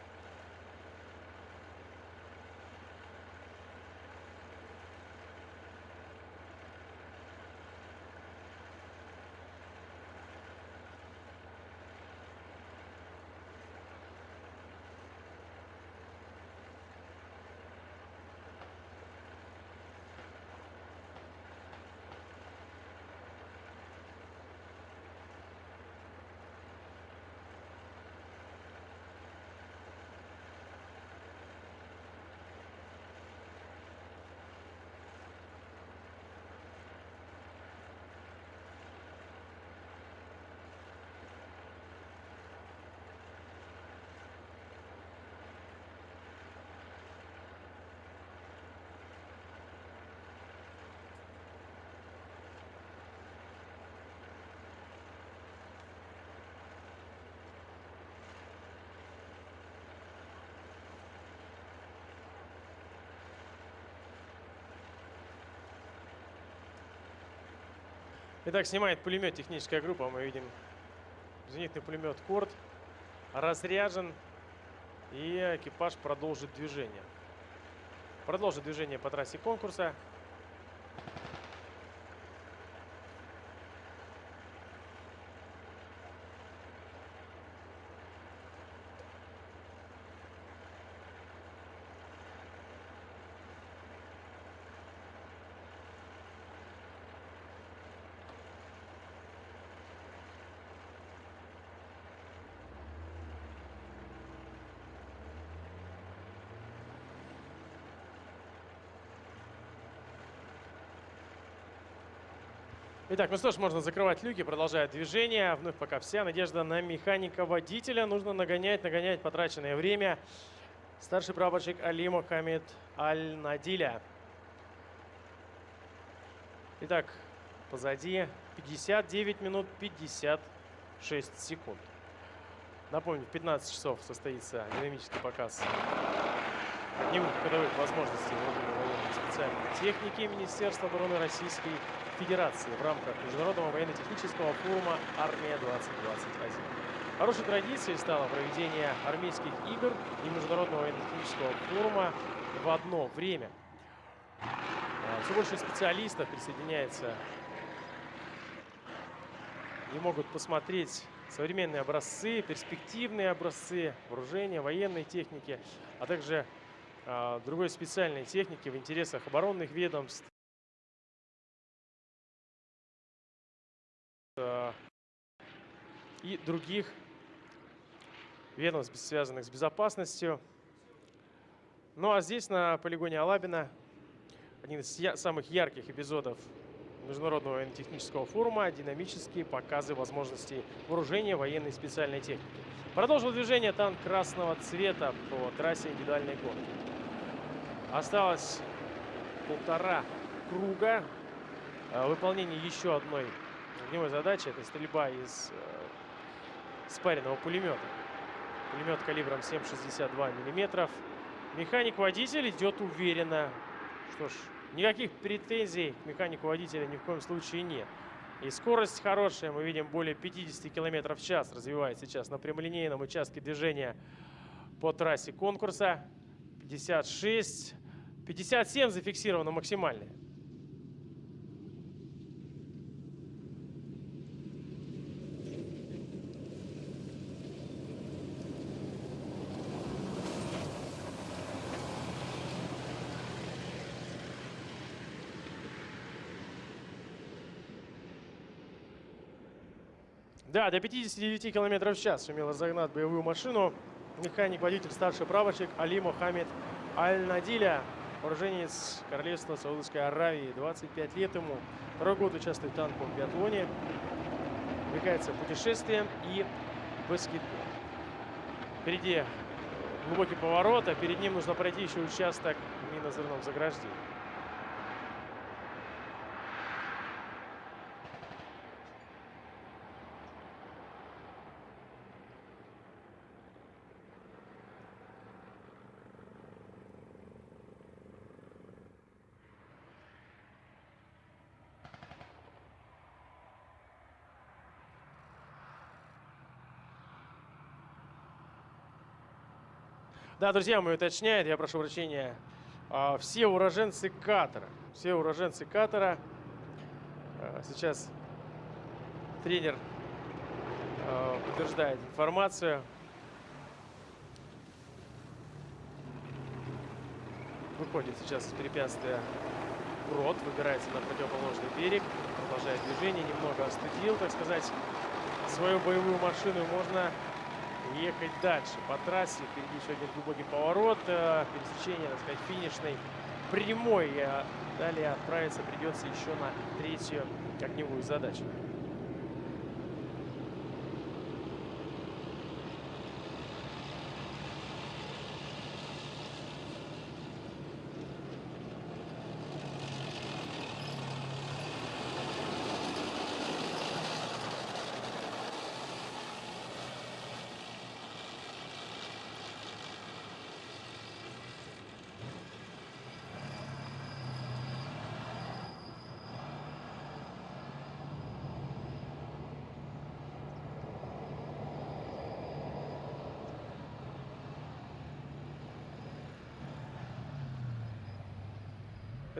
Итак, снимает пулемет техническая группа. Мы видим зенитный пулемет Корт разряжен. И экипаж продолжит движение. Продолжит движение по трассе конкурса. Итак, ну что ж, можно закрывать люки, продолжает движение. Вновь пока вся надежда на механика-водителя. Нужно нагонять, нагонять потраченное время. Старший прапорщик Али Мохаммед Аль-Надиля. Итак, позади 59 минут 56 секунд. Напомню, в 15 часов состоится динамический показ дневных ходовых возможностей специальной техники Министерства обороны Российской в рамках Международного военно-технического форума «Армия-2021». Хорошей традицией стало проведение армейских игр и Международного военно-технического форума в одно время. А, Все больше специалистов присоединяется и могут посмотреть современные образцы, перспективные образцы вооружения, военной техники, а также э, другой специальной техники в интересах оборонных ведомств, и других ведомств, связанных с безопасностью. Ну а здесь, на полигоне Алабина, один из самых ярких эпизодов Международного военно-технического форума «Динамические показы возможностей вооружения военной специальной техники». Продолжил движение танк красного цвета по трассе индивидуальной гонки. Осталось полтора круга. Э, Выполнение еще одной огневой задачи – это стрельба из э, спаренного пулемета. Пулемет калибром 7,62 миллиметров. Механик-водитель идет уверенно. Что ж, Никаких претензий к механику водителя ни в коем случае нет. И скорость хорошая, мы видим более 50 км в час развивается сейчас на прямолинейном участке движения по трассе конкурса. 56, 57 зафиксировано максимальное. Да, до 59 км в час сумел разогнать боевую машину. Механик-водитель, старший прапорщик Али Мохаммед Аль-Надиля. Вооруженец Королевства Саудовской Аравии. 25 лет ему. Второй год участвует в танковом биатлоне. Увлекается путешествием и баскетболом. Впереди глубокий поворот, а перед ним нужно пройти еще участок в минозрывном заграждении. Да, друзья мои, уточняет, я прошу прощения, а, все уроженцы Катара. Все уроженцы Катара. А, сейчас тренер а, подтверждает информацию. Выходит сейчас из препятствия Брод, выбирается на противоположный берег, продолжает движение, немного остудил, так сказать, свою боевую машину. Можно ехать дальше по трассе. Впереди еще один глубокий поворот, э, пересечение, так сказать, финишной прямой. А далее отправиться придется еще на третью огневую задачу.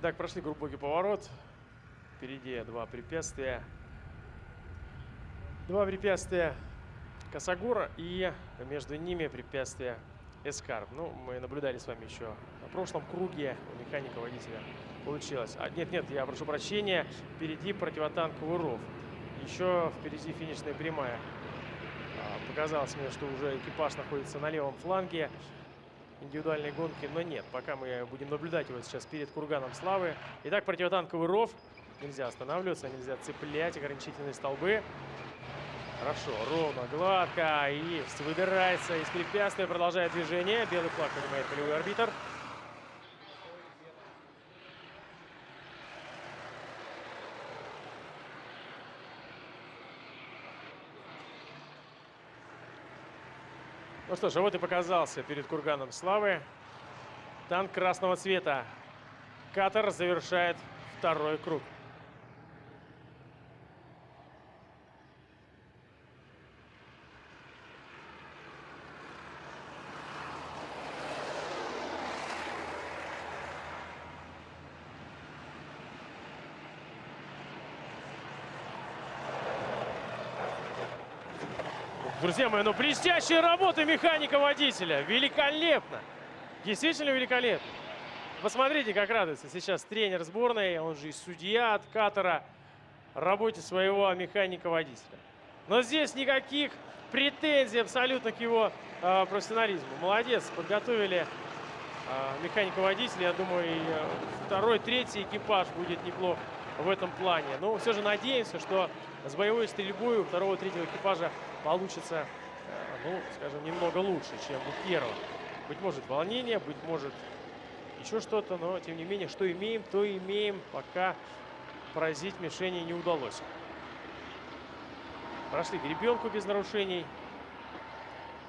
Итак, прошли глубокий поворот. Впереди два препятствия. Два препятствия Косогора и между ними препятствие Эскарп. Ну, мы наблюдали с вами еще на прошлом круге у механика водителя получилось. А, нет, нет, я прошу прощения. Впереди противотанковый ров. Еще впереди финишная прямая. А, показалось мне, что уже экипаж находится на левом фланге индивидуальной гонки, но нет. Пока мы будем наблюдать его сейчас перед курганом славы. Итак, противотанковый ров. Нельзя останавливаться, нельзя цеплять ограничительные столбы. Хорошо, ровно, гладко. Есть, выбирается из препятствия, продолжает движение. Белый флаг поднимает полевой арбитр. Ну что ж, вот и показался перед курганом славы танк красного цвета. Катер завершает второй круг. Друзья мои, ну блестящая работа механика-водителя. Великолепно. Действительно великолепно. Посмотрите, как радуется сейчас тренер сборной, он же и судья от Катара, работе своего механика-водителя. Но здесь никаких претензий абсолютно к его э, профессионализму. Молодец, подготовили э, механика-водителя. Я думаю, и э, второй, третий экипаж будет неплох в этом плане. Но все же надеемся, что с боевой стрельбой у второго, третьего экипажа получится, э, ну, скажем, немного лучше, чем у первого. Быть может, волнение, быть может, еще что-то, но, тем не менее, что имеем, то имеем, пока поразить мишени не удалось. Прошли гребенку без нарушений.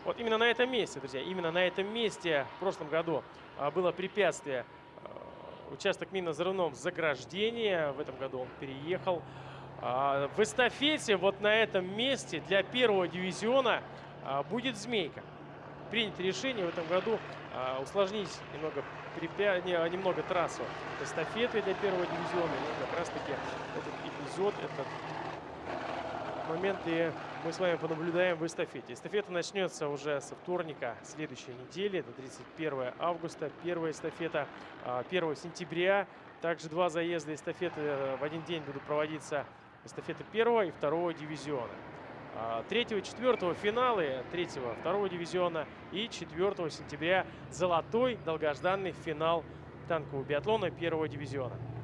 Вот именно на этом месте, друзья, именно на этом месте в прошлом году а, было препятствие. А, участок минно-взрывном заграждения. В этом году он переехал. А, в эстафете вот на этом месте для первого дивизиона а, будет «Змейка». Принято решение в этом году а, усложнить немного, немного трассу эстафеты для первого дивизиона. И как раз-таки этот эпизод, этот момент и мы с вами понаблюдаем в эстафете. Эстафета начнется уже со вторника следующей недели, это 31 августа. Первая эстафета 1 сентября. Также два заезда эстафеты э, в один день будут проводиться эстафеты первого и второго дивизиона. А, третьего и четвертого финалы третьего, второго дивизиона и 4 сентября золотой долгожданный финал танкового биатлона первого дивизиона.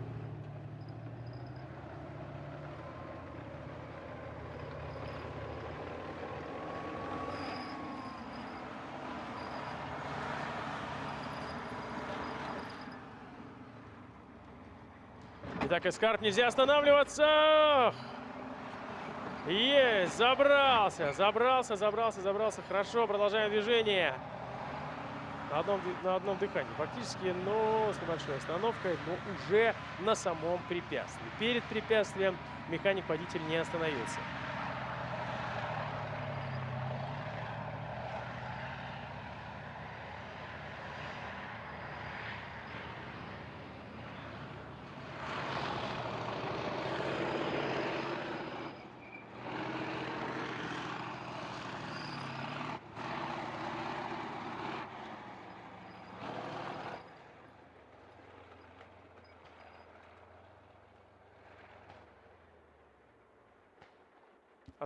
Итак, Эскарп, нельзя останавливаться. Есть, забрался, забрался, забрался, забрался. Хорошо, продолжаем движение. На одном, на одном дыхании. Фактически, но с небольшой остановкой, но уже на самом препятствии. Перед препятствием механик-водитель не остановился.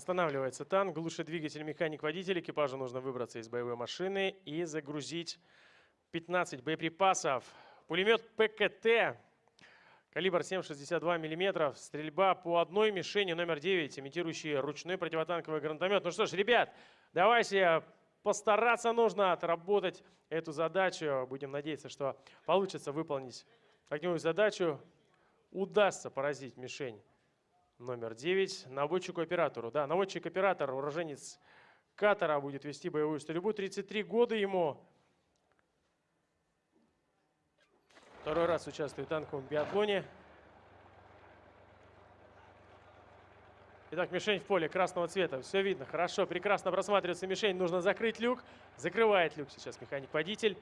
Останавливается танк, глушит двигатель механик-водитель. Экипажу нужно выбраться из боевой машины и загрузить 15 боеприпасов. Пулемет ПКТ, калибр 7,62 мм, стрельба по одной мишени номер 9, имитирующий ручной противотанковый гранатомет. Ну что ж, ребят, давайте постараться нужно отработать эту задачу. Будем надеяться, что получится выполнить огневую задачу. Удастся поразить мишень номер 9 наводчику-оператору. Да, наводчик-оператор, уроженец Катара, будет вести боевую стрельбу. 33 года ему. Второй раз участвует в танковом биатлоне. Итак, мишень в поле красного цвета. Все видно. Хорошо, прекрасно просматривается мишень. Нужно закрыть люк. Закрывает люк сейчас механик-водитель.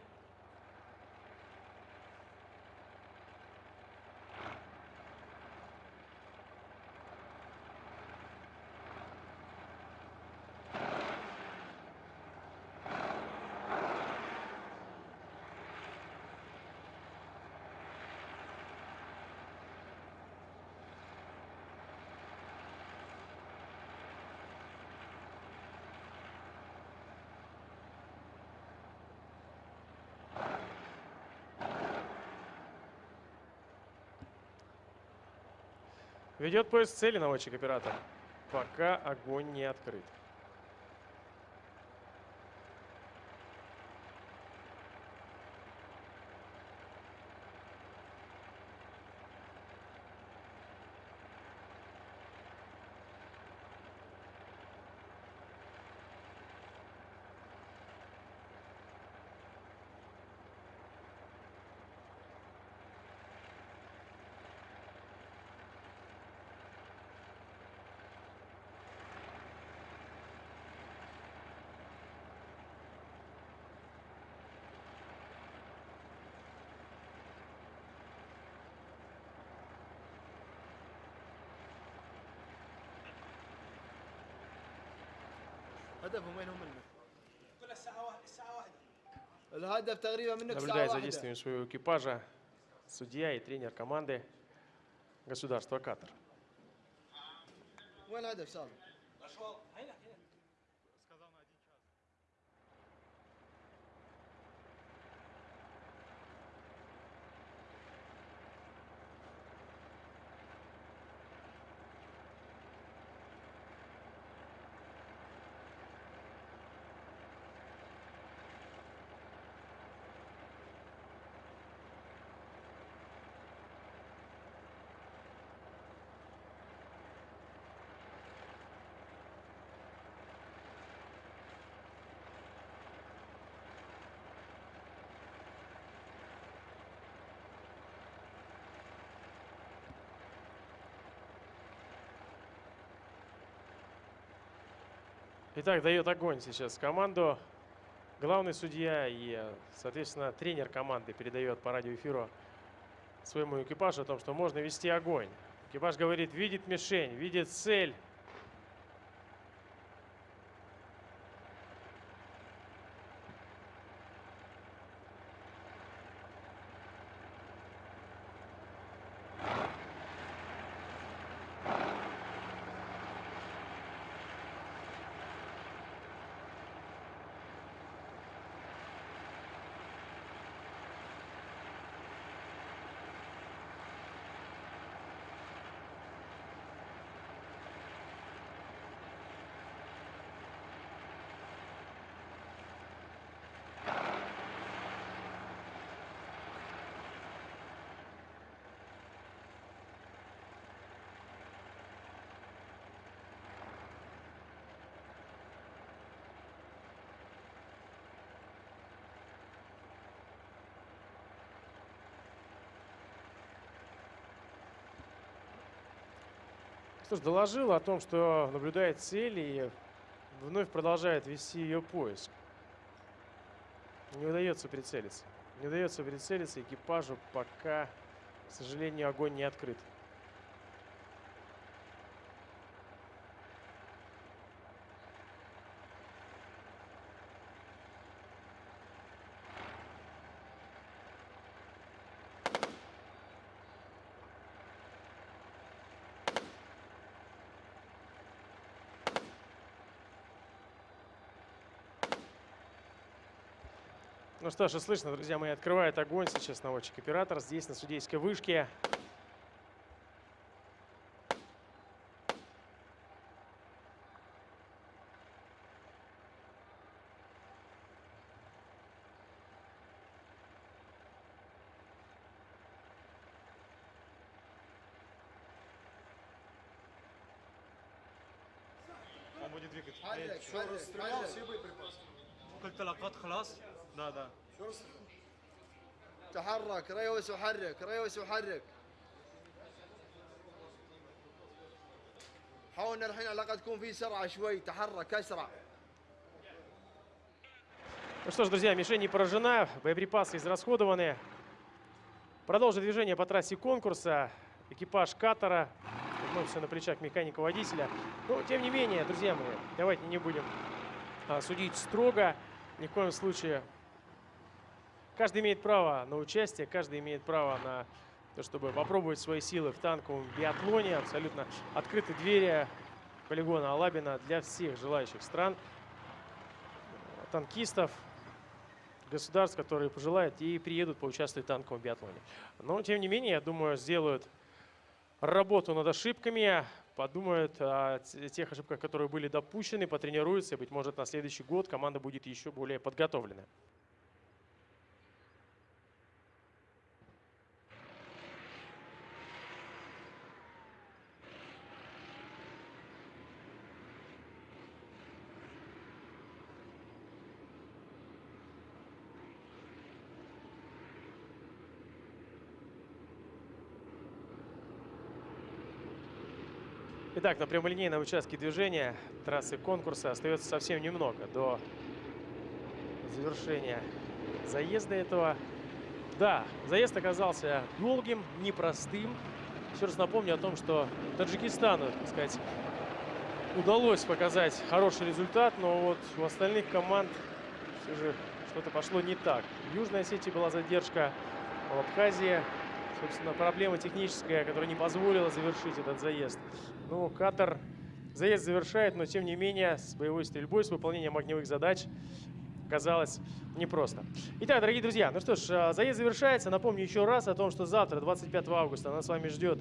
Ведет поиск цели наводчик-оператор. Пока огонь не открыт. Наблюдая за واحدة действиями своего экипажа, судья и тренер команды государства Катар. وين الهدف سالم؟ Итак, дает огонь сейчас команду. Главный судья и, соответственно, тренер команды передает по радиоэфиру своему экипажу о том, что можно вести огонь. Экипаж говорит, видит мишень, видит цель. Что ж, доложил о том, что наблюдает цель и вновь продолжает вести ее поиск. Не удается прицелиться. Не удается прицелиться экипажу, пока, к сожалению, огонь не открыт. Ну что же, слышно, друзья мои, открывает огонь сейчас наводчик-оператор здесь, на судейской вышке. Он будет двигать. Все, расстрелил все боеприпасы. Как-то лакат, хлас. Да, да. تحرك ريوس وحرك ريوس وحرك حاولنا الحين على الاقل تكون في سرعه شوي تحرك اسرع Ну что ж, друзья, мишень не поражена, боеприпасы израсходованы. Продолжит движение по трассе конкурса. Экипаж катера. Вновь все на плечах механика-водителя. Но, тем не менее, друзья мои, давайте не будем а, судить строго. Ни в коем случае. Каждый имеет право на участие, каждый имеет право на то, чтобы попробовать свои силы в танковом биатлоне. Абсолютно открыты двери полигона Алабина для всех желающих стран танкистов, государств, которые пожелают и приедут поучаствовать в танковом биатлоне. Но, тем не менее, я думаю, сделают работу над ошибками, подумают о те- тех ошибках, которые были допущены, потренируются, и, быть может, на следующий год команда будет еще более подготовлена. Итак, на прямолинейном участке движения трассы конкурса остается совсем немного до завершения заезда этого. Да, заезд оказался долгим, непростым. Еще раз напомню о том, что Таджикистану, так сказать, удалось показать хороший результат, но вот у остальных команд все же что-то пошло не так. В Южной Осетии была задержка, в Абхазии, собственно, проблема техническая, которая не позволила завершить этот заезд. Ну, Катар заезд завершает, но тем не менее с боевой стрельбой, с выполнением огневых задач казалось непросто. Итак, дорогие друзья, ну что ж, а, заезд завершается. Напомню еще раз о том, что завтра, 25 августа, нас с вами ждет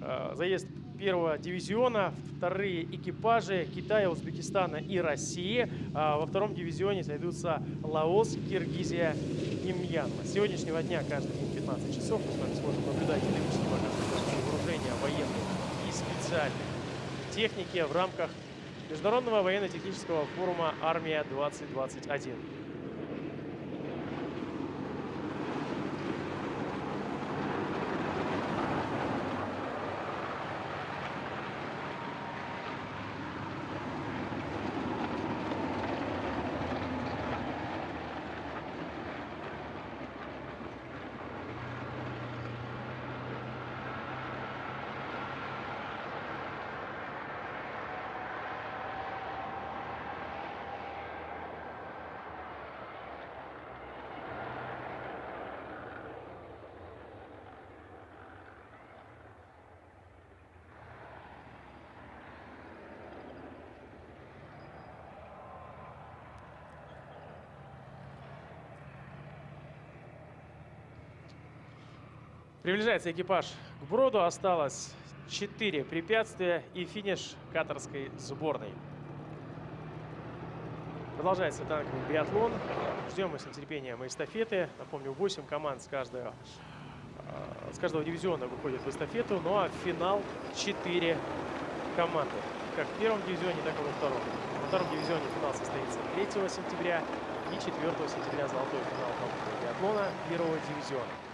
а, заезд первого дивизиона, вторые экипажи Китая, Узбекистана и России. А Во втором дивизионе сойдутся Лаос, Киргизия и Мьянма. С сегодняшнего дня, каждый 15 часов, мы с вами сможем наблюдать динамические показы вооружения военной и специальной техники в рамках Международного военно-технического форума «Армия-2021». Приближается экипаж к броду. Осталось 4 препятствия и финиш катарской сборной. Продолжается танковый биатлон. Ждем мы с нетерпением эстафеты. Напомню, 8 команд с каждого, э, с каждого дивизиона выходит в эстафету. Ну а в финал 4 команды. Как в первом дивизионе, так и во втором. Во втором дивизионе финал состоится 3 сентября и 4 сентября золотой финал биатлона первого дивизиона.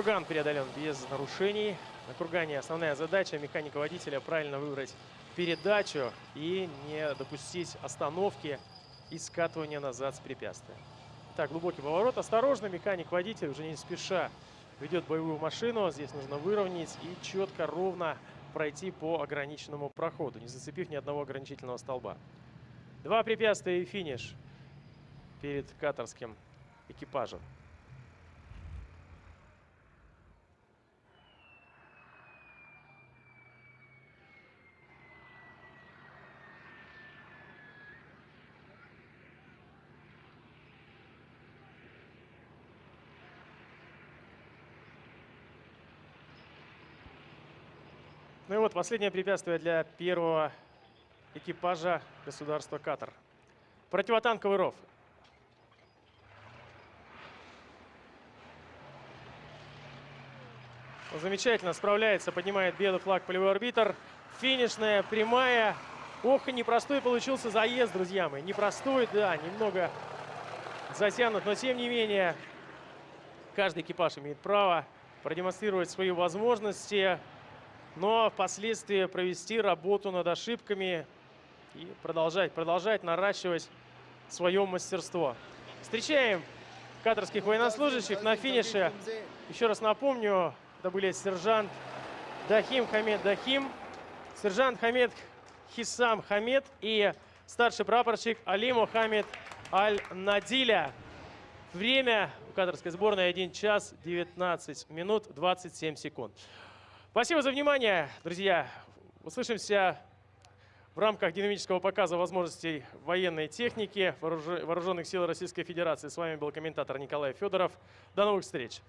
Курган преодолен без нарушений. На кургане основная задача механика-водителя правильно выбрать передачу и не допустить остановки и скатывания назад с препятствия. Так, глубокий поворот. Осторожно, механик-водитель уже не спеша ведет боевую машину. Здесь нужно выровнять и четко, ровно пройти по ограниченному проходу, не зацепив ни одного ограничительного столба. Два препятствия и финиш перед катарским экипажем. Вот последнее препятствие для первого экипажа государства Катар. Противотанковый ров. Замечательно справляется, поднимает белый флаг полевой арбитр. Финишная, прямая. Ох, непростой получился заезд, друзья мои. Непростой, да, немного затянут, но тем не менее каждый экипаж имеет право продемонстрировать свои возможности, но впоследствии провести работу над ошибками и продолжать, продолжать наращивать свое мастерство. Встречаем катарских военнослужащих на финише. Еще раз напомню, это были сержант Дахим Хамед Дахим, сержант Хамед Хисам Хамед и старший прапорщик Али Мухаммед Аль-Надиля. Время у катарской сборной 1 час 19 минут 27 секунд. Спасибо за внимание, друзья. Услышимся в рамках динамического показа возможностей военной техники вооруженных сил Российской Федерации. С вами был комментатор Николай Федоров. До новых встреч!